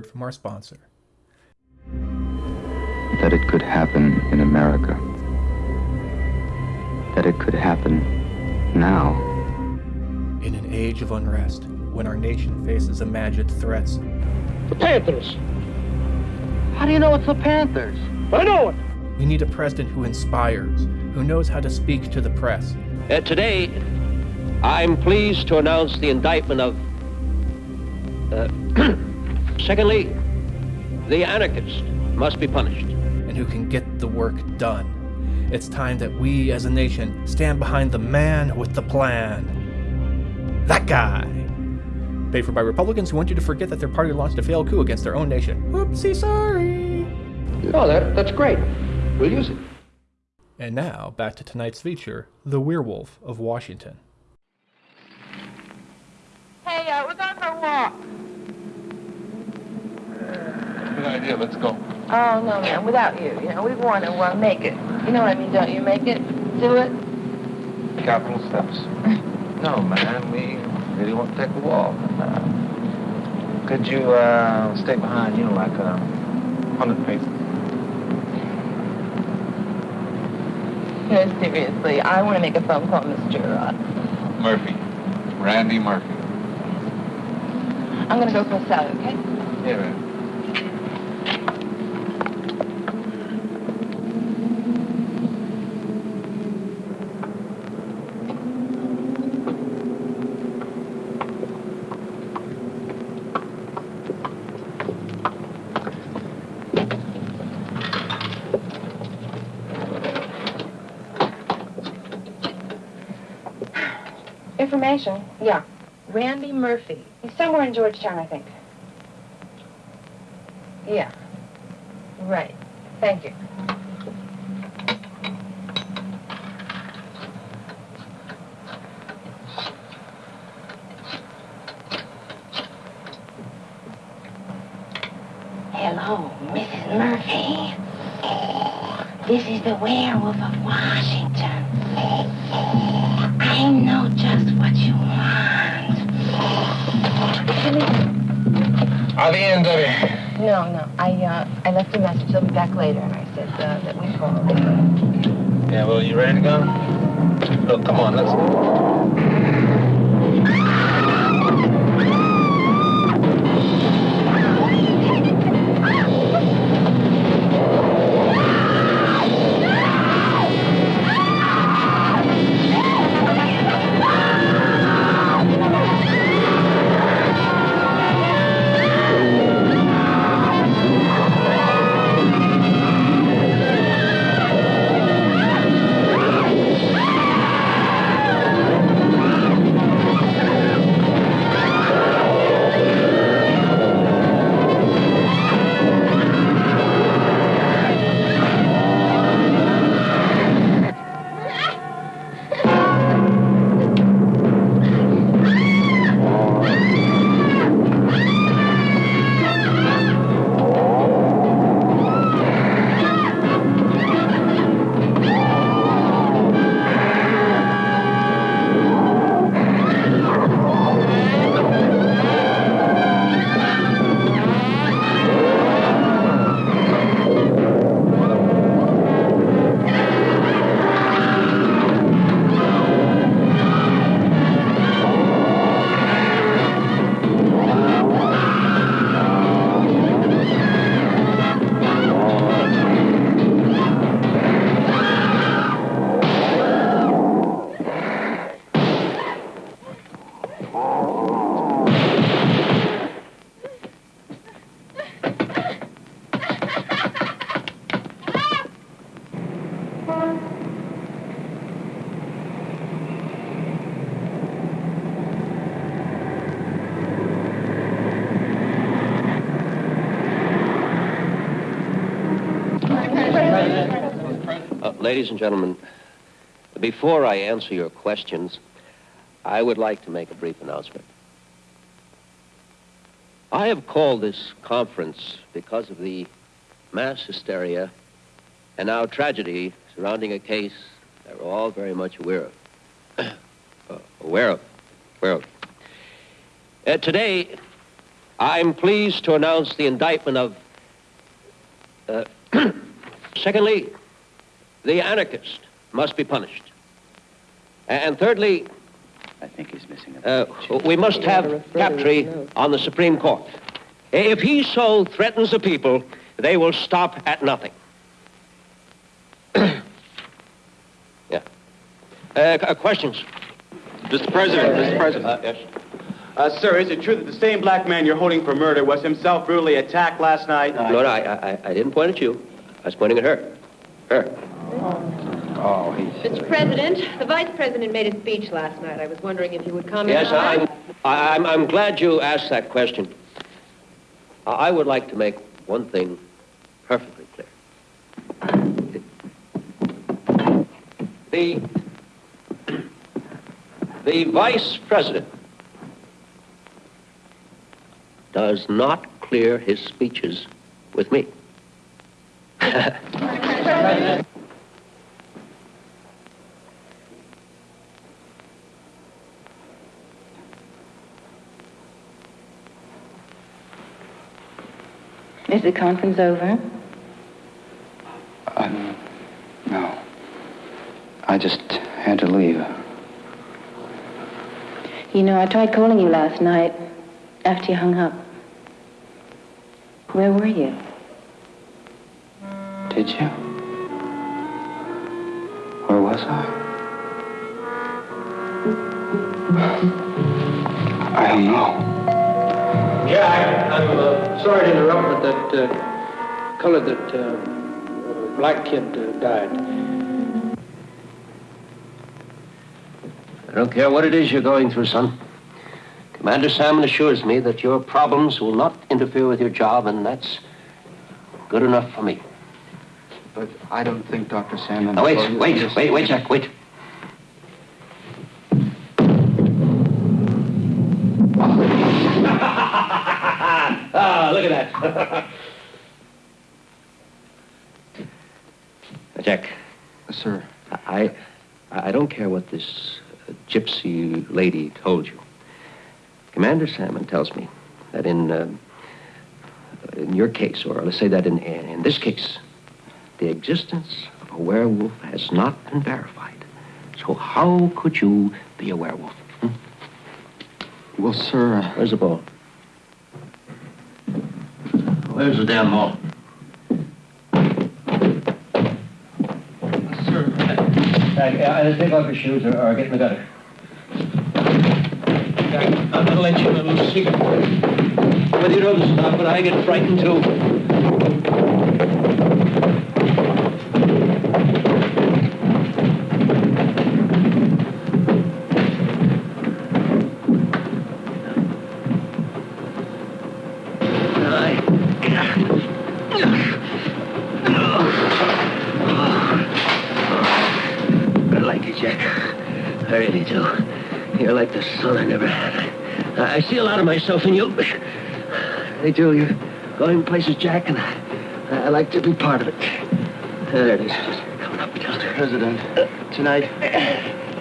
Word from our sponsor. That it could happen in America. That it could happen now. In an age of unrest, when our nation faces imagined threats, The Panthers. How do you know it's the Panthers? I know it. we need a president who inspires, who knows how to speak to the press. Uh, today, I'm pleased to announce the indictment of. Secondly, the anarchist must be punished. And who can get the work done. It's time that we as a nation stand behind the man with the plan. That guy. Paid for by Republicans who want you to forget that their party launched a failed coup against their own nation. Whoopsie, sorry. Oh, that, that's great. We'll use it. And now, back to tonight's feature The Werewolf of Washington. Hey, uh, we're going for a walk. Good idea. Let's go. Oh, no, man, without you. You know, we want to uh, make it. You know what I mean, don't you? Make it. Do it. Capital steps. [laughs] No, man. We really want to take a walk. And, uh, could you uh, stay behind, you know, like a hundred paces? No, seriously, I want to make a phone call, Mr. Uh, Murphy. Randy Murphy. I'm going to go for a salad, okay? Yeah, man. Information? Yeah. Randy Murphy. He's somewhere in Georgetown, I think. Yeah. Right. Thank you. Hello, Mrs. Murphy. This is the werewolf of Washington. Are the end of it? No, no. I uh, I left a message. He'll be back later, and I said uh, that we called. Yeah, well, you ready to go? Look, come on, let's go. Ladies and gentlemen, before I answer your questions, I would like to make a brief announcement. I have called this conference because of the mass hysteria and now tragedy surrounding a case that we're all very much aware of. [clears throat] uh, aware of. Aware of. Uh, today, I'm pleased to announce the indictment of. Uh, [clears throat] secondly, the anarchist must be punished. And thirdly, I think he's missing a uh, we must have Captree on the Supreme Court. If he so threatens the people, they will stop at nothing. [coughs] yeah. Uh, uh, questions? Mr. President, Mr. President. Uh, yes. Uh, sir, is it true that the same black man you're holding for murder was himself brutally attacked last night? No, no, I, I, I didn't point at you. I was pointing at her. Her. Oh, he's... Mr. President, the Vice President made a speech last night. I was wondering if you would comment Yes, on I'm. I- I'm, I'm glad you asked that question. I I would like to make one thing perfectly clear. The, the Vice President does not clear his speeches with me. [laughs] Is the conference over? Um, no. I just had to leave. You know, I tried calling you last night after you hung up. Where were you? Did you? Where was I? I don't know. Yeah, I, I'm uh, sorry to interrupt, but that uh, colored, that uh, black kid uh, died. I don't care what it is you're going through, son. Commander Salmon assures me that your problems will not interfere with your job, and that's good enough for me. But I don't think Dr. Salmon... Now, wait, wait, wait, wait, Jack, wait. Ah, look at that. [laughs] Jack. Sir. I, I don't care what this uh, gypsy lady told you. Commander Salmon tells me that in, uh, in your case, or let's say that in, in this case, the existence of a werewolf has not been verified. So how could you be a werewolf? Hmm? Well, sir... uh, Where's the ball? Where's the damn ball? Sir. Uh, take off your shoes or, or get in the gutter. I'm gonna let you in a little secret. Whether you know this or not, but I get frightened too. Of myself in you. They do. You're going places, Jack, and I, I like to be part of it. There it is. Coming up Mr. President, tonight,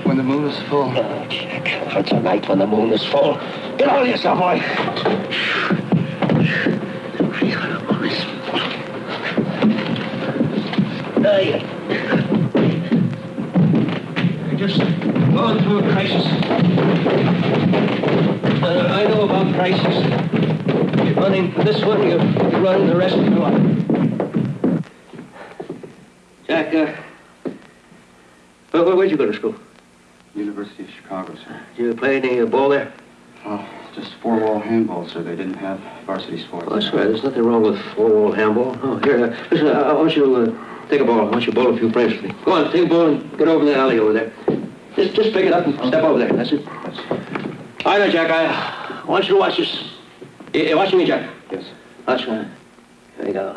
when the moon is full... Oh, Jack, for tonight when the moon is full. Get on yourself, boy. Hey. You're just going through a crisis. Uh, I know about crises. You're running for this one, you're running the rest of your life. Jack, uh, where, where, where'd you go to school? University of Chicago, sir. Did you play any uh, ball there? Oh, just four-wall handball, sir. They didn't have varsity sports. Oh, that's right. There's nothing wrong with four-wall handball. Oh, here, uh, listen, I, I want you to uh, take a ball. I want you to bowl a few frames for me. Go on, take a ball and get over in the alley over there. Just, just pick it up and step over there. That's it. That's All right, now, Jack, I want you to watch this. You, watching me, Jack? Yes. That's right. Here you go.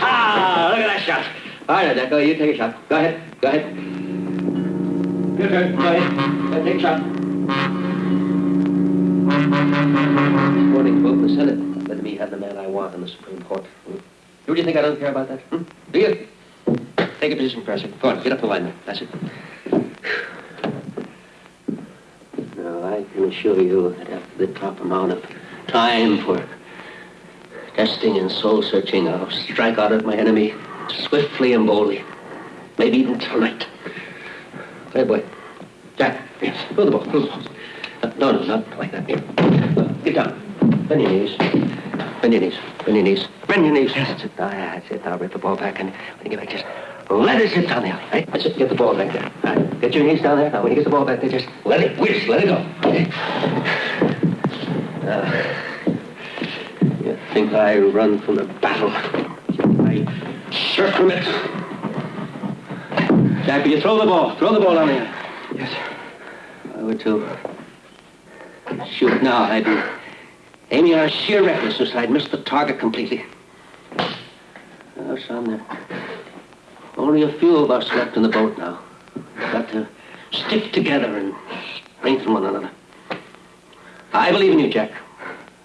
ah, [laughs] look at that shot. All right, Jack, go, you take a shot. Go ahead. Go ahead. Your turn. Go ahead. Take a shot. This Morning, in the Senate. Let me have the man I want in the Supreme Court. Hmm? Do you think I don't care about that? Hmm? Do you? Take a position, President. Go on, get up the line there. That's it. I can assure you that after the top amount of time for testing and soul searching, I'll strike out at my enemy swiftly and boldly. Maybe even tonight. Hey, boy. Jack, yes. Throw the ball, throw the ball. No, no, not like that. Here. Get down. Bend your knees. Bend your knees. Bend your knees. Bend your knees. That's it. Ah, that's it. Now rip the ball back and when you get back, just let it sit down there. Right? That's it. Get the ball back there. All right. Get your knees down there. Now, when you get the ball back there, just let it whiz. Let it go. Okay. Uh, you think I run from the battle? I shirk from it. Jack, will you throw the ball? Throw the ball down there. Yes, sir. I would too. Shoot now. I'd be aiming on sheer recklessness. I'd miss the target completely. Oh, son, there only a few of us left in the boat now. We've got to stick together and strengthen one another. I believe in you, Jack.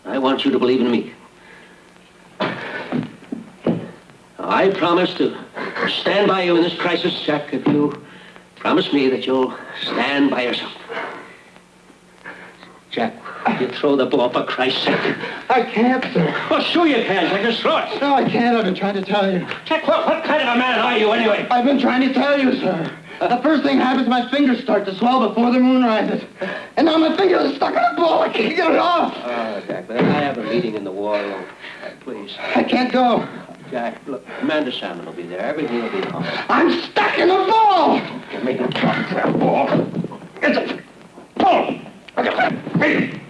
I want you to believe in me. I promise to stand by you in this crisis, Jack, if you promise me that you'll stand by yourself. Jack, you throw the ball for Christ's sake. I can't, sir. Well, sure you can. Jack, just throw it. No, I can't. I've been trying to tell you. Jack, what, what kind of a man are you anyway? I've been trying to tell you, sir. The first thing happens, my fingers start to swell before the moon rises. And now my fingers are stuck in the ball. I can't get it off. Oh, Jack, but I have a meeting in the war room. Please. I can't go. Jack, look, Commander Salmon will be there. Everything will be right. I'm stuck in the ball. Make him talk that ball. It's a ball. Hey, hey, get out.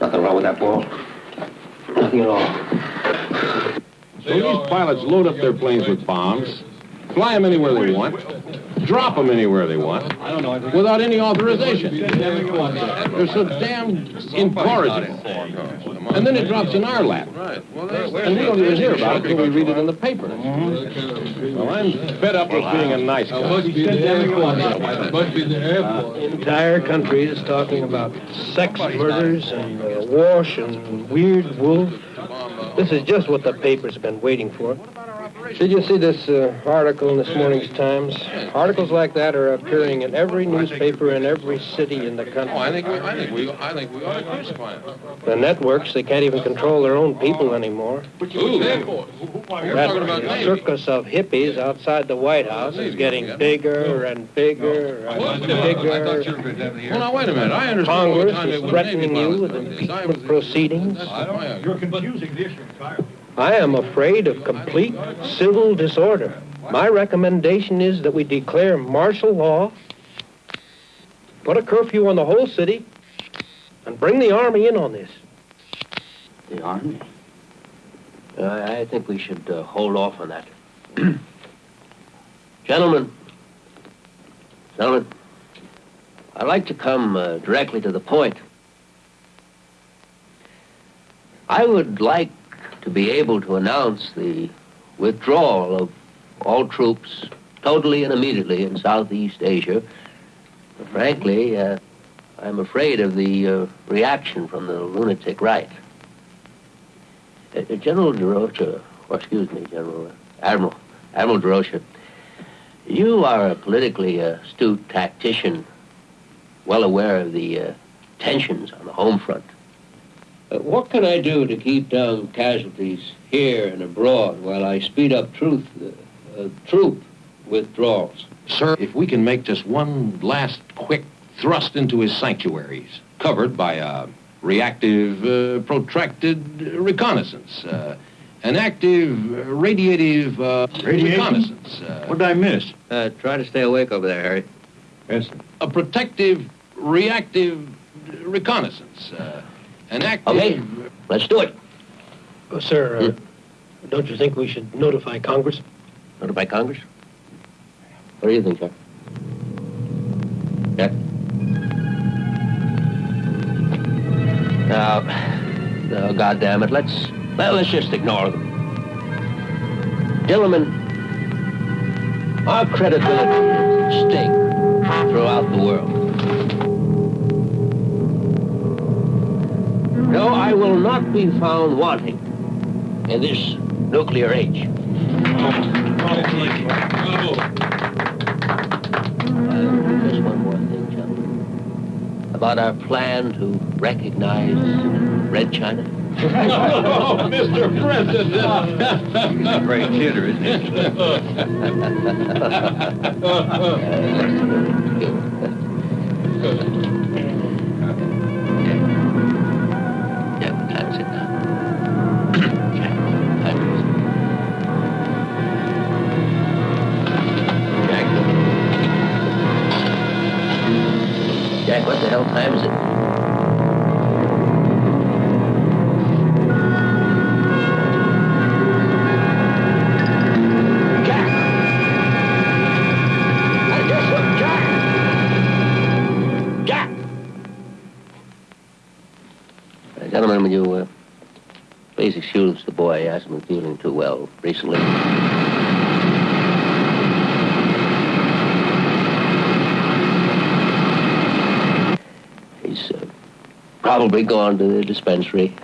Nothing wrong with that ball. Nothing at all. So these pilots load up their planes with bombs, fly them anywhere they want, drop them anywhere they want, without any authorization. They're so damn incorrigible. And then it drops in our lap. And we don't even hear about it until we read it in the paper. Well, I'm fed up with being a nice guy. The entire country is talking about sex murders and uh, wash and weird wolf. This is just what the paper's been waiting for. Did you see this uh, article in this morning's Times? Articles like that are appearing in every newspaper in every city in the country. Oh, I think we, I think we, I think we ought to crucify him. The networks, they can't even control their own people anymore. Ooh. That circus of hippies outside the White House is getting bigger and bigger and bigger. Well, now, wait a minute. I understand all Congress is threatening you with pilots. impeachment proceedings. You're confusing the issue entirely. I am afraid of complete civil disorder. My recommendation is that we declare martial law, put a curfew on the whole city, and bring the army in on this. The Army? Uh, I think we should uh, hold off on that. [clears throat] Gentlemen, gentlemen, I'd like to come uh, directly to the point. I would like to be able to announce the withdrawal of all troops totally and immediately in Southeast Asia. But frankly, uh, I'm afraid of the uh, reaction from the lunatic right. Uh, uh, General DeRocha, or excuse me, General uh, Admiral, Admiral DeRocha, you are a politically astute tactician, well aware of the uh, tensions on the home front. Uh, what can I do to keep down casualties here and abroad while I speed up truth, uh, uh, troop withdrawals? Sir, if we can make just one last quick thrust into his sanctuaries, covered by a reactive, uh, protracted reconnaissance, uh, an active, uh, radiative uh, reconnaissance. Uh, What did I miss? Uh, try to stay awake over there, Harry. Yes. A protective, reactive reconnaissance. Uh, an active. Okay, let's do it. Oh, sir, uh, don't you think we should notify Congress? Notify Congress? What do you think, sir? Yeah. Now, no, God damn it, let's well, let's just ignore them. Gentlemen, our credibility is at stake throughout the world. No, I will not be found wanting in this nuclear age. Uh, just one more thing, gentlemen, about our plan to recognize Red China. oh, Mr. President! He's a great kidder, isn't he? [laughs] uh, [laughs] Jack. What the hell time is it? Hey, guess what, Jack? Jack! Uh, gentlemen, will you uh, please excuse the boy? He hasn't been feeling too well recently. He's uh, probably gone to the dispensary.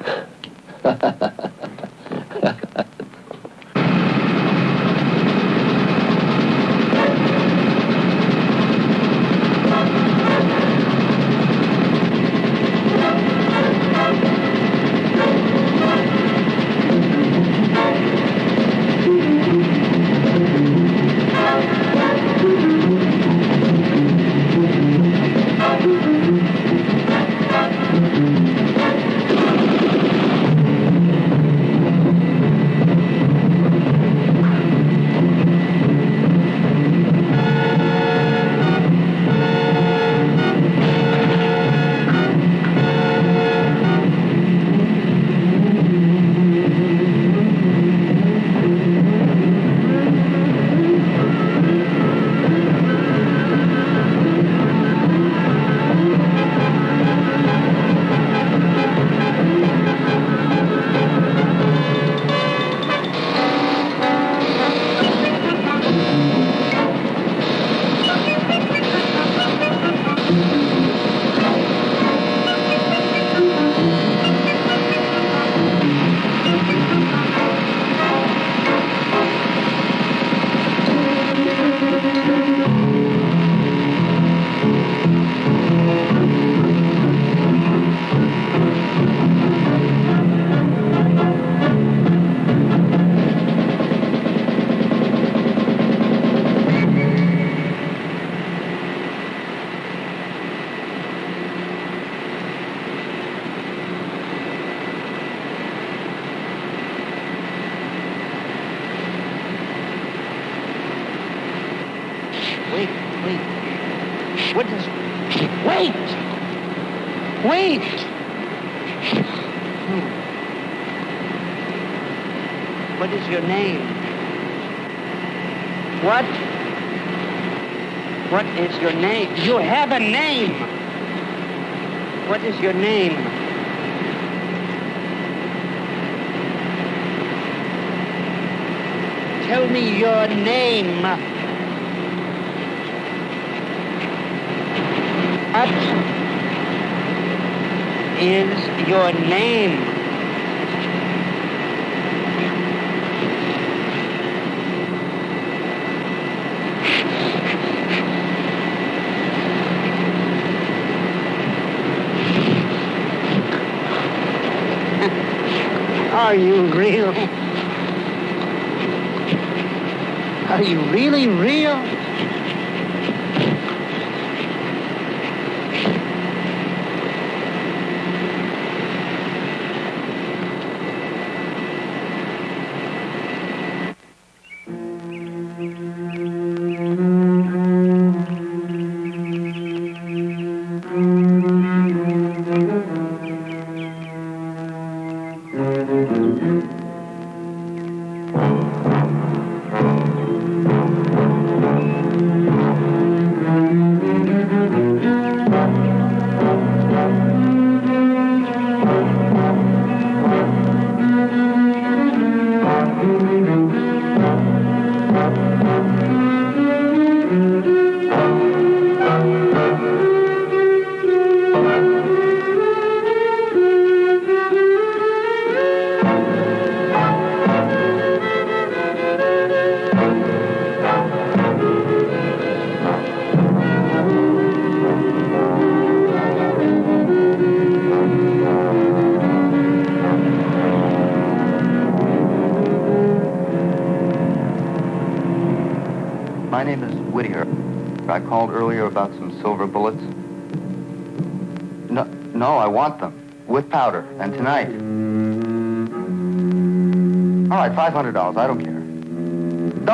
Are you really real?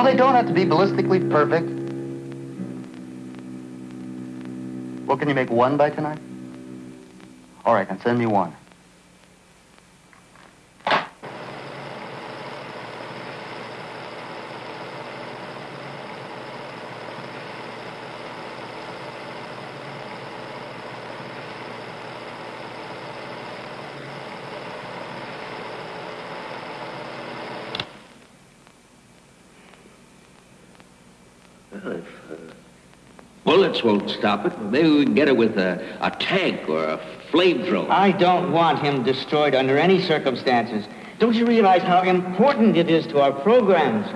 No, they don't have to be ballistically perfect. Well, can you make one by tonight? All right, then send me one. Bullets won't stop it, maybe we can get it with a, a tank or a flamethrower. I don't want him destroyed under any circumstances. Don't you realize how important it is to our programs?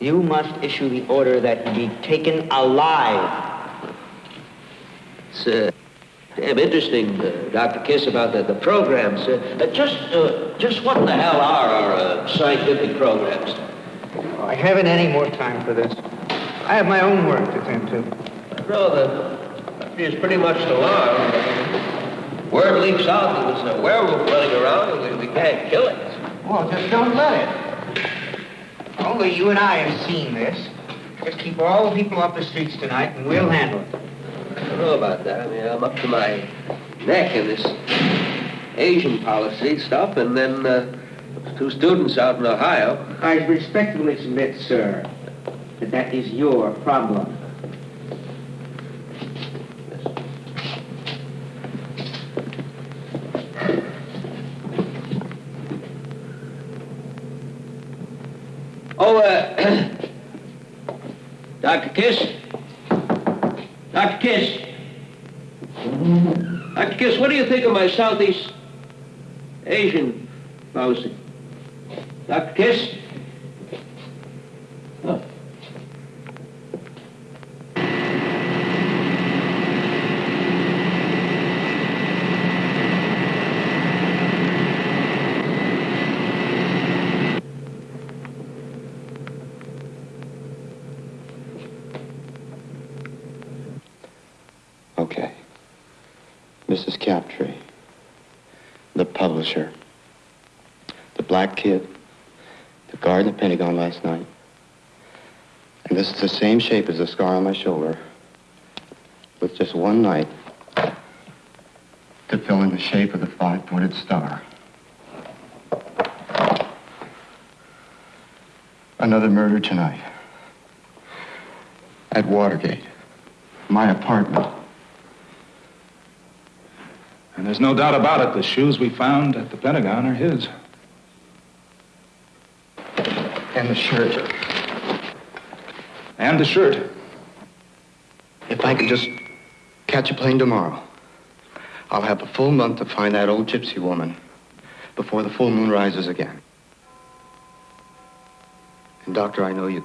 You must issue the order that he be taken alive. It's uh, damn interesting, uh, Dr. Kiss, about the, the programs. Uh, just, uh, just what the hell are our uh, scientific programs? Oh, I haven't any more time for this. I have my own work to tend to. No, the is pretty much alarmed. Word leaks out that there's a werewolf running around and we, we can't kill it. Well, just don't let it. Only you and I have seen this. Just keep all the people off the streets tonight, and we'll handle it. I don't know about that. I mean, I'm up to my neck in this Asian policy stuff, and then uh, two students out in Ohio. I respectfully submit, sir, that that is your problem. Oh, uh, Dr. Kiss? Dr. Kiss? Dr. Kiss, what do you think of my Southeast Asian policy? Dr. Kiss? Oh. Okay. Mrs. Captree, the publisher, the black kid, the guard in the Pentagon last night. And this is the same shape as the scar on my shoulder, with just one knife to fill in the shape of the five-pointed star. Another murder tonight. At Watergate. My apartment. And there's no doubt about it, the shoes we found at the Pentagon are his. And the shirt. And the shirt. If I could just catch a plane tomorrow, I'll have a full month to find that old gypsy woman before the full moon rises again. And, Doctor, I know you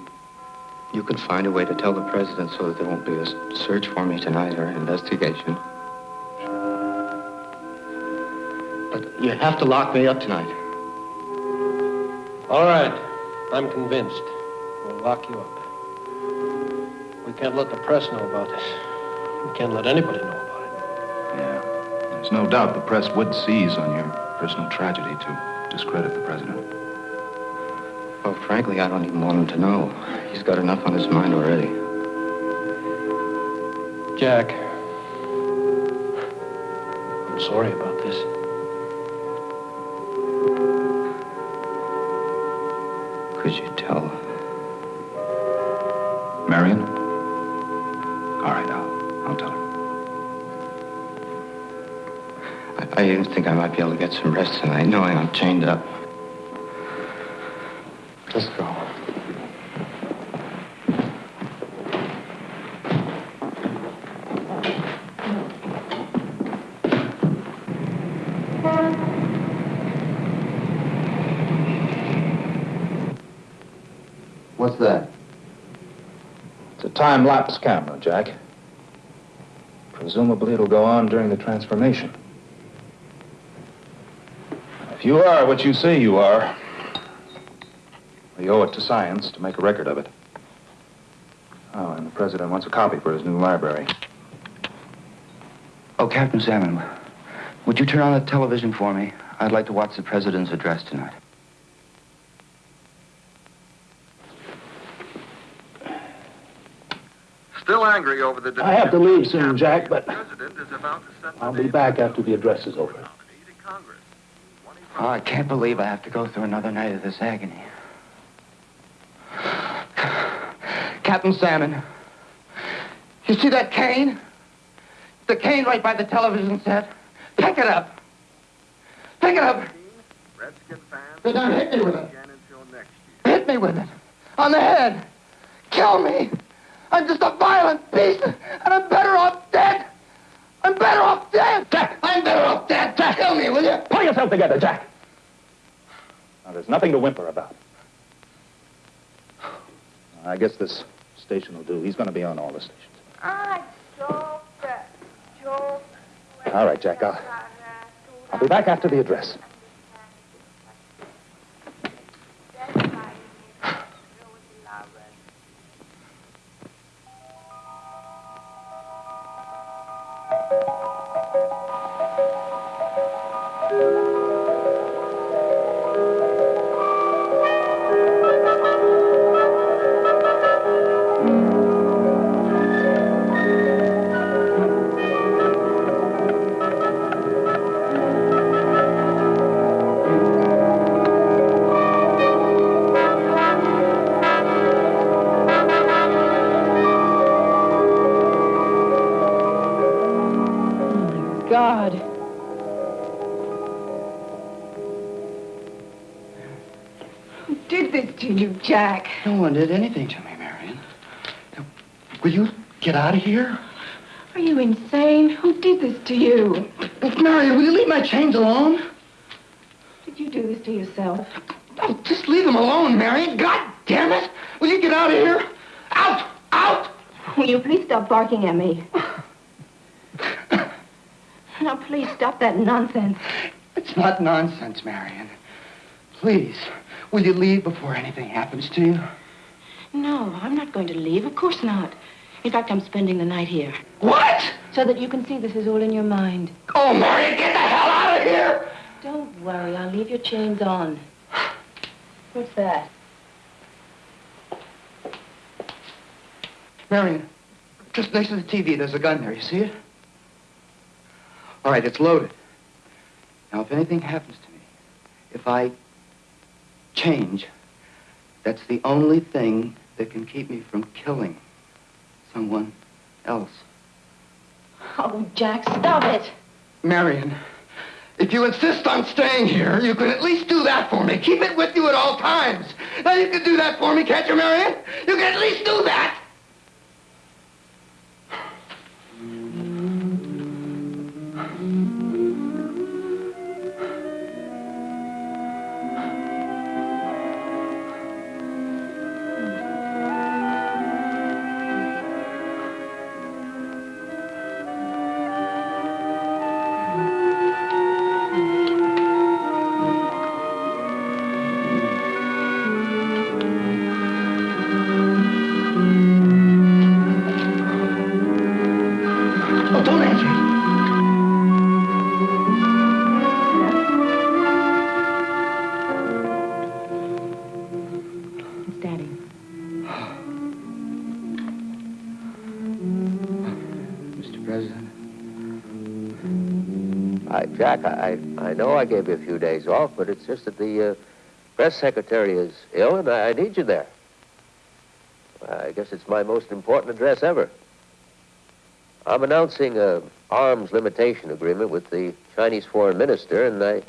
you can find a way to tell the president so that there won't be a search for me tonight or an investigation. But you have to lock me up tonight. All right. I'm convinced. We'll lock you up. We can't let the press know about this. We can't let anybody know about it. Yeah. There's no doubt the press would seize on your personal tragedy to discredit the president. Well, frankly, I don't even want him to know. He's got enough on his mind already. Jack. I'm sorry about this. Could you tell? Marion? Think I might be able to get some rest tonight, knowing I'm chained up. Let's go. What's that? It's a time-lapse camera, Jack. Presumably it'll go on during the transformation. If you are what you say you are, we owe it to science to make a record of it. Oh, and the president wants a copy for his new library. Oh, Captain Salmon, would you turn on the television for me? I'd like to watch the president's address tonight. Still angry over the... I have to leave soon, Jack, but president is about to send I'll be back after the address is over. Oh, I can't believe I have to go through another night of this agony. Captain Salmon, you see that cane? The cane right by the television set? Pick it up. Pick it up. Then don't hit me with it. Hit me with it. On the head. Kill me. I'm just a violent beast, and I'm better off dead. I'm better off dead. Jack! I'm better off dead. Jack, kill me, will you? Pull yourself together, Jack. Now, there's nothing to whimper about. I guess this station will do. He's going to be on all the stations. Ah, all right, Jack. I'll, I'll be back after the address. Jack? No one did anything to me, Marion. Now, Will you get out of here? Are you insane? Who did this to you? Marion, will you leave my chains alone? Did you do this to yourself? Oh, just leave them alone, Marion. God damn it! Will you get out of here? Out! Out! Will you please stop barking at me? [laughs] now, please stop that nonsense. It's not nonsense, Marion. Please, will you leave before anything happens to you? No, I'm not going to leave. Of course not. In fact, I'm spending the night here. What? So that you can see this is all in your mind. Oh, Marion, get the hell out of here! Don't worry, I'll leave your chains on. What's that? Marion, just next to the TV, there's a gun there. You see it? All right, it's loaded. Now, if anything happens to me, if I change, that's the only thing that can keep me from killing someone else. Oh, Jack, stop it. Marion, if you insist on staying here, you can at least do that for me. Keep it with you at all times. Now, you can do that for me, can't you, Marion? You can at least do that. Hi, Jack. I, I know I gave you a few days off, but it's just that the uh, press secretary is ill, and I, I need you there. I guess it's my most important address ever. I'm announcing a arms limitation agreement with the Chinese foreign minister, and I,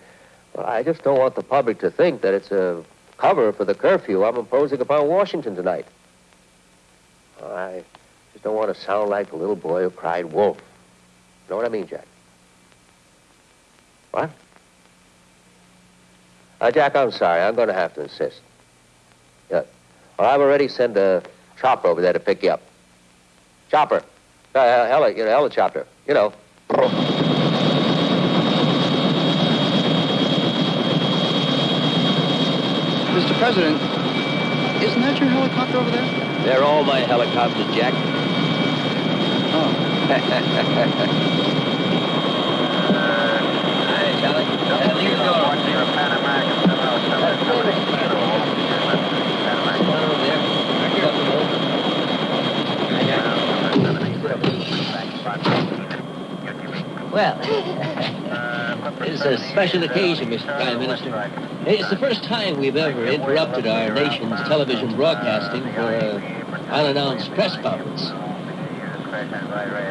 well, I just don't want the public to think that it's a cover for the curfew I'm imposing upon Washington tonight. I don't want to sound like the little boy who cried wolf. You know what I mean, Jack? What? Uh, Jack, I'm sorry. I'm going to have to insist. Yeah. Well, I've already sent a chopper over there to pick you up. Chopper. Uh, heli, you know, helicopter. You know. Mr. President, isn't that your helicopter over there? They're all my helicopters, Jack. Well, [laughs] it's a special occasion, Mr. Prime Minister. It's the first time we've ever interrupted our nation's television broadcasting for an unannounced press conference.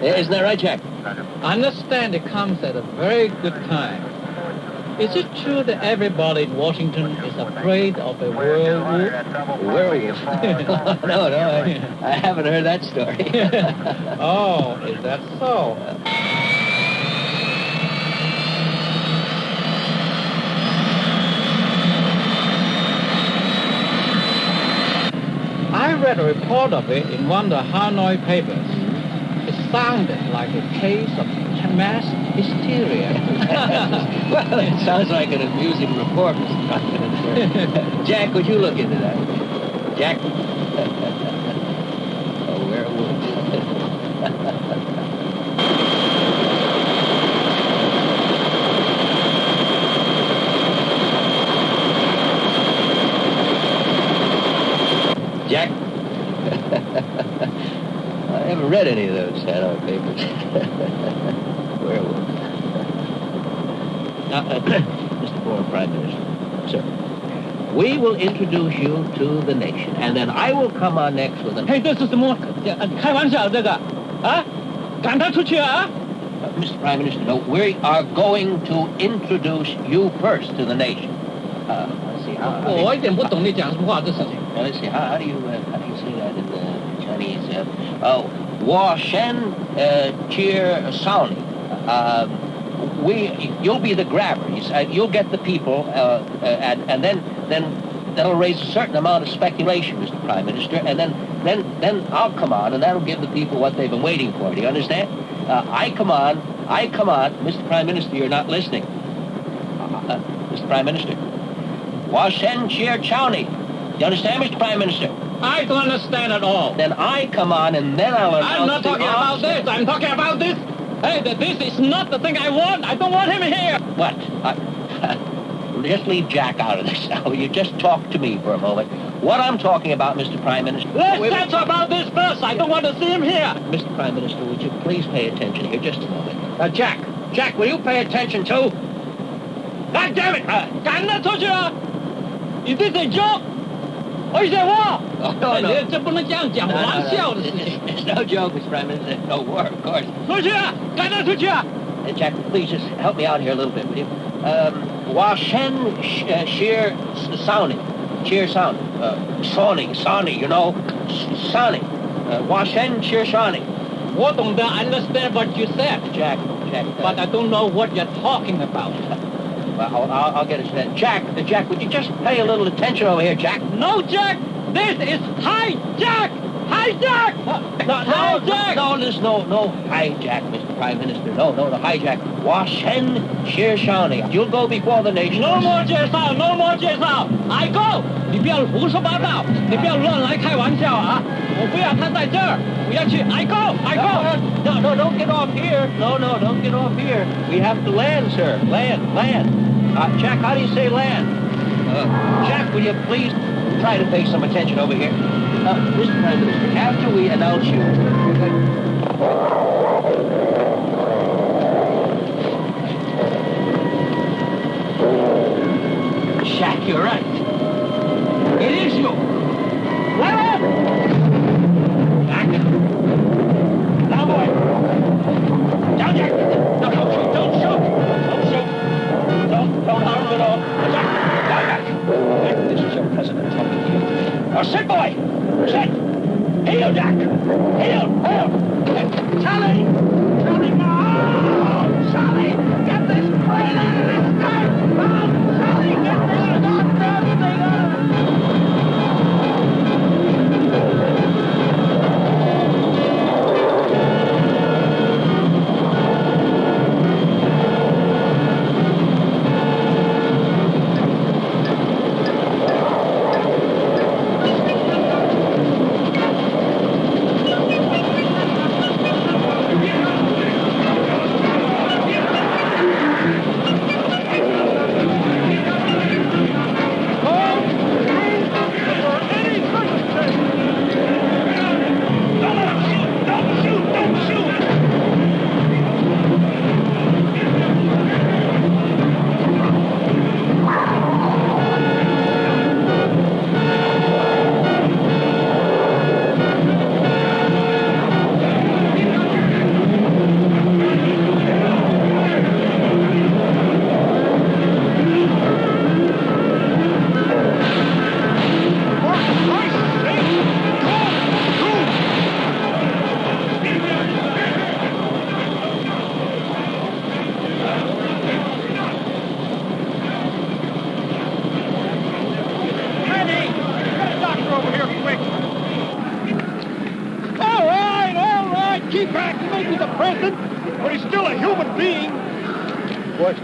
Isn't that right, Jack? I understand it comes at a very good time. Is it true that everybody in Washington is afraid of a werewolf? Werewolf? [laughs] Oh, no, no, I, I haven't heard that story. [laughs] oh, is that so? I read a report of it in one of the Hanoi papers. It like a case of mass hysteria. [laughs] well, it sounds like an amusing report, Mr. Jack, would you look into that? Jack? [laughs] Oh, a werewolf. [laughs] Jack? I haven't read any of those Hanoi papers. [laughs] Werewolf. Now, uh, [clears throat] Mr. Former Prime Minister, sir, we will introduce you to the nation, and then I will come on next with an... 嘿，这是什么？开玩笑，这个啊，赶他出去啊！ Uh, Mr. Prime Minister, no, we are going to introduce you first to the nation. Uh, let's see, how, how do you- 我一点不懂你讲什么话，这事情。 Now, let's see, how, how do you uh, how do you say that in the Chinese? Uh, oh, Wa Shen uh, Cheer Sauni. Uh, we, you'll be the grabber. Uh, you'll get the people, uh, uh, and, and then then that'll raise a certain amount of speculation, Mr. Prime Minister, and then then then I'll come on, and that'll give the people what they've been waiting for. Do you understand? Uh, I come on, I come on, Mr. Prime Minister. You're not listening, Mr. Prime Minister. Wa Shen Cheer Chowney. You understand, Mr. Prime Minister? I don't understand at all. Then I come on and then I'll announce I'm not talking about this. I'm talking about this. Hey, that this is not the thing I want. I don't want him here. What? I, [laughs] just leave Jack out of this [laughs] now. You just talk to me for a moment. What I'm talking about, Mr. Prime Minister... Let's wait, talk about this first. I don't want to see him here. Mr. Prime Minister, would you please pay attention here just a moment? Now, Jack, Jack, will you pay attention too? God damn it! Uh, I'm not talking. Is this a joke? Or is it war? Oh, no, no. 这不能这样讲， No, no, no. 玩笑的事情。 It's no [laughs] joke, Mr. Prime Minister. No war, of course. 出去啊！赶他出去啊！ Uh, Jack, please just help me out here a little bit, will you? Um, Washen sh- uh, Sheer Sounding. Sheer Sounding. Uh, Sawning, Sawning, you know? S- Sawning. Uh, Washen Sheer Sawning. 我懂得 understand what you said, Jack, Jack. Uh, but I don't know what you're talking about. [laughs] well, I'll, I'll, I'll get it to that. Jack, uh, Jack, would you just pay a little attention over here, Jack? No, Jack! This is hijack! Hijack! No, no, hijack! no, there's no, no hijack, Mr. Prime Minister. No, no, the hijack. Washen Sheer Shawnee. You'll go before the nation. No more 介绍，No more 介绍，I go！你不要胡说八道，你不要乱来开玩笑啊！我不要他在这儿，我要去，I go，I go。 No, no, don't get off here. No, no, don't get off here. We have to land, sir. Land, land. Uh, Jack, how do you say land? Uh, Jack, will you please Try to pay some attention over here? Uh, Mr. Prime Minister, after we announce you... Jack, you're right. It is you. Land! Jack. Now, boy. Down, Jack. Jack. This is your president talking to you. Oh, now, sit, boy. Sit. Heel, Jack. Heel, heel. Charlie. Charlie, no. Charlie, get this plane out of this car. No, Charlie, get this goddamn thing out of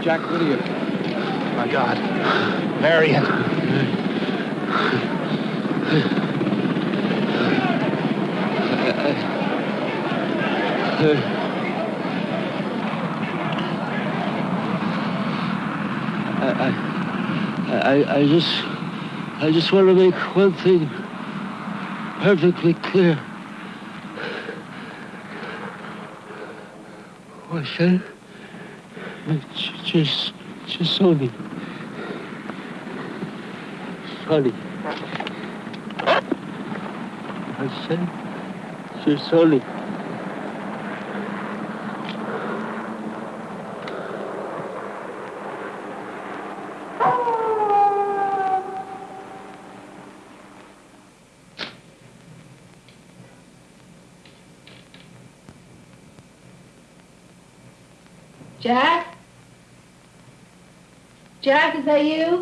Jack? What you? My God. Marion. I, I, I just, I just want to make one thing perfectly clear. What's that? Just, just Sonny. Sonny. I said, just Sonny. Jack? Is that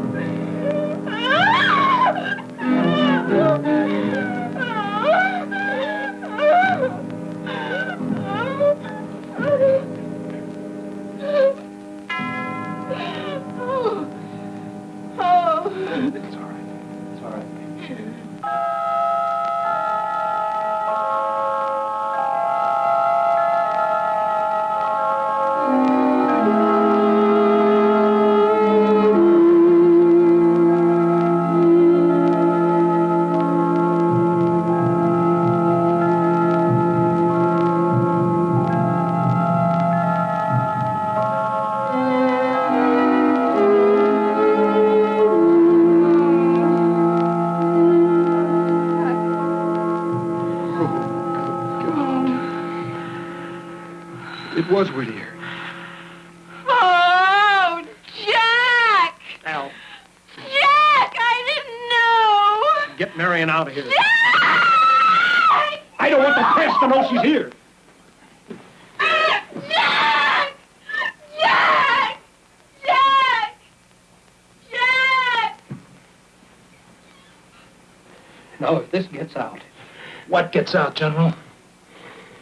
Gets out, General?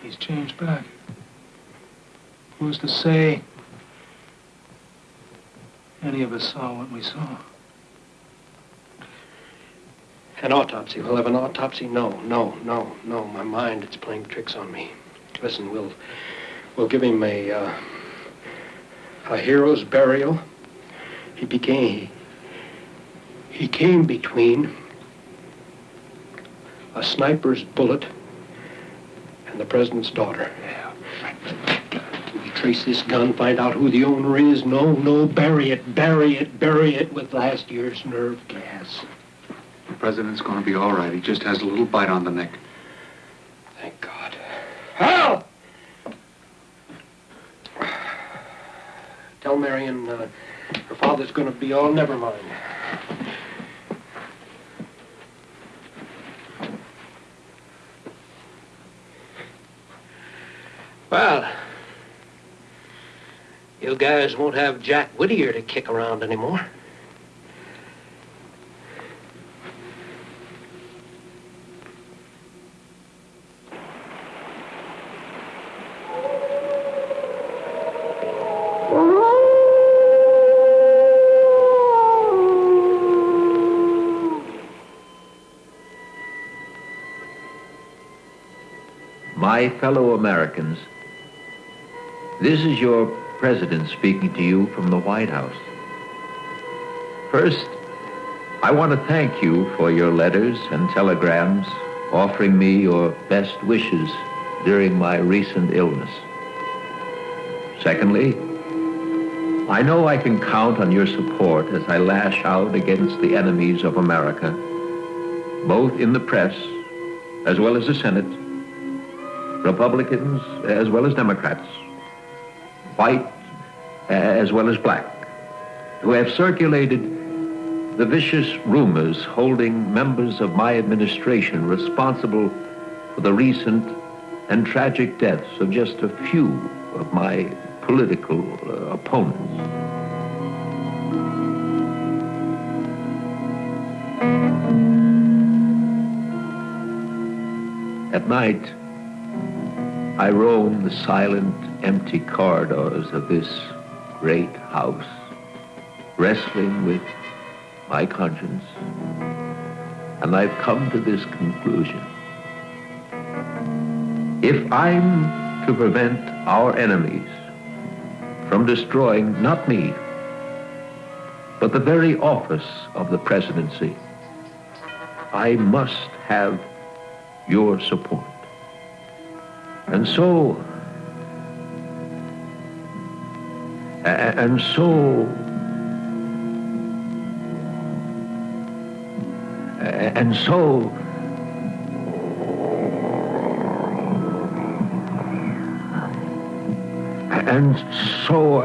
He's changed back. Who's to say any of us saw what we saw? An autopsy. We'll have an autopsy? No, no, no, no. My mind, it's playing tricks on me. Listen, we'll we'll give him a uh, a hero's burial. He became He came between a sniper's bullet the president's daughter. We trace this gun, find out who the owner is. No, no, bury it, bury it, bury it with last year's nerve gas. The president's going to be all right. He just has a little bite on the neck. Thank God. Hal! Tell Marion uh, her father's going to be all never mind. Well, you guys won't have Jack Whittier to kick around anymore. My fellow Americans, this is your president speaking to you from the White House. First, I want to thank you for your letters and telegrams offering me your best wishes during my recent illness. Secondly, I know I can count on your support as I lash out against the enemies of America, both in the press as well as the Senate, Republicans as well as Democrats, white as well as black, who have circulated the vicious rumors holding members of my administration responsible for the recent and tragic deaths of just a few of my political uh, opponents. At night, I roam the silent, empty corridors of this great house, wrestling with my conscience. And I've come to this conclusion. If I'm to prevent our enemies from destroying not me, but the very office of the presidency, I must have your support. And so, and so, and so, and so,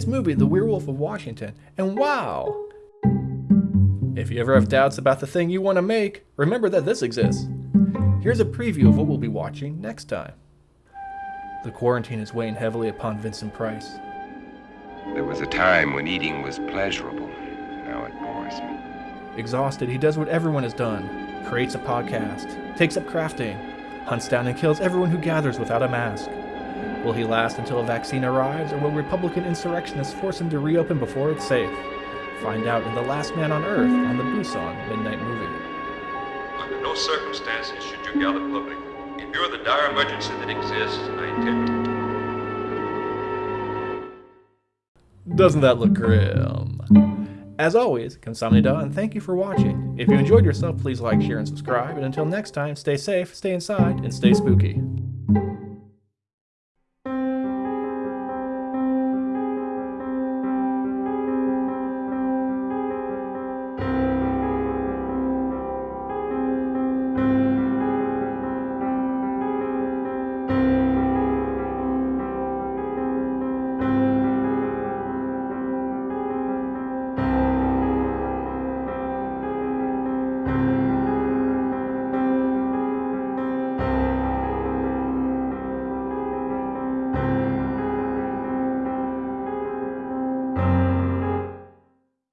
Tonight's movie, The Werewolf of Washington, and wow! If you ever have doubts about the thing you want to make, remember that this exists. Here's a preview of what we'll be watching next time. The quarantine is weighing heavily upon Vincent Price. There was a time when eating was pleasurable. Now it bores me. Exhausted, he does what everyone has done creates a podcast, takes up crafting, hunts down and kills everyone who gathers without a mask. Will he last until a vaccine arrives, or will Republican insurrectionists force him to reopen before it's safe? Find out in The Last Man on Earth on the Busan Midnight Movie. Under no circumstances should you gather public. In view of the dire emergency that exists, I intend to. Doesn't that look grim? As always, kamsahamnida, and thank you for watching. If you enjoyed yourself, please like, share, and subscribe. And until next time, stay safe, stay inside, and stay spooky.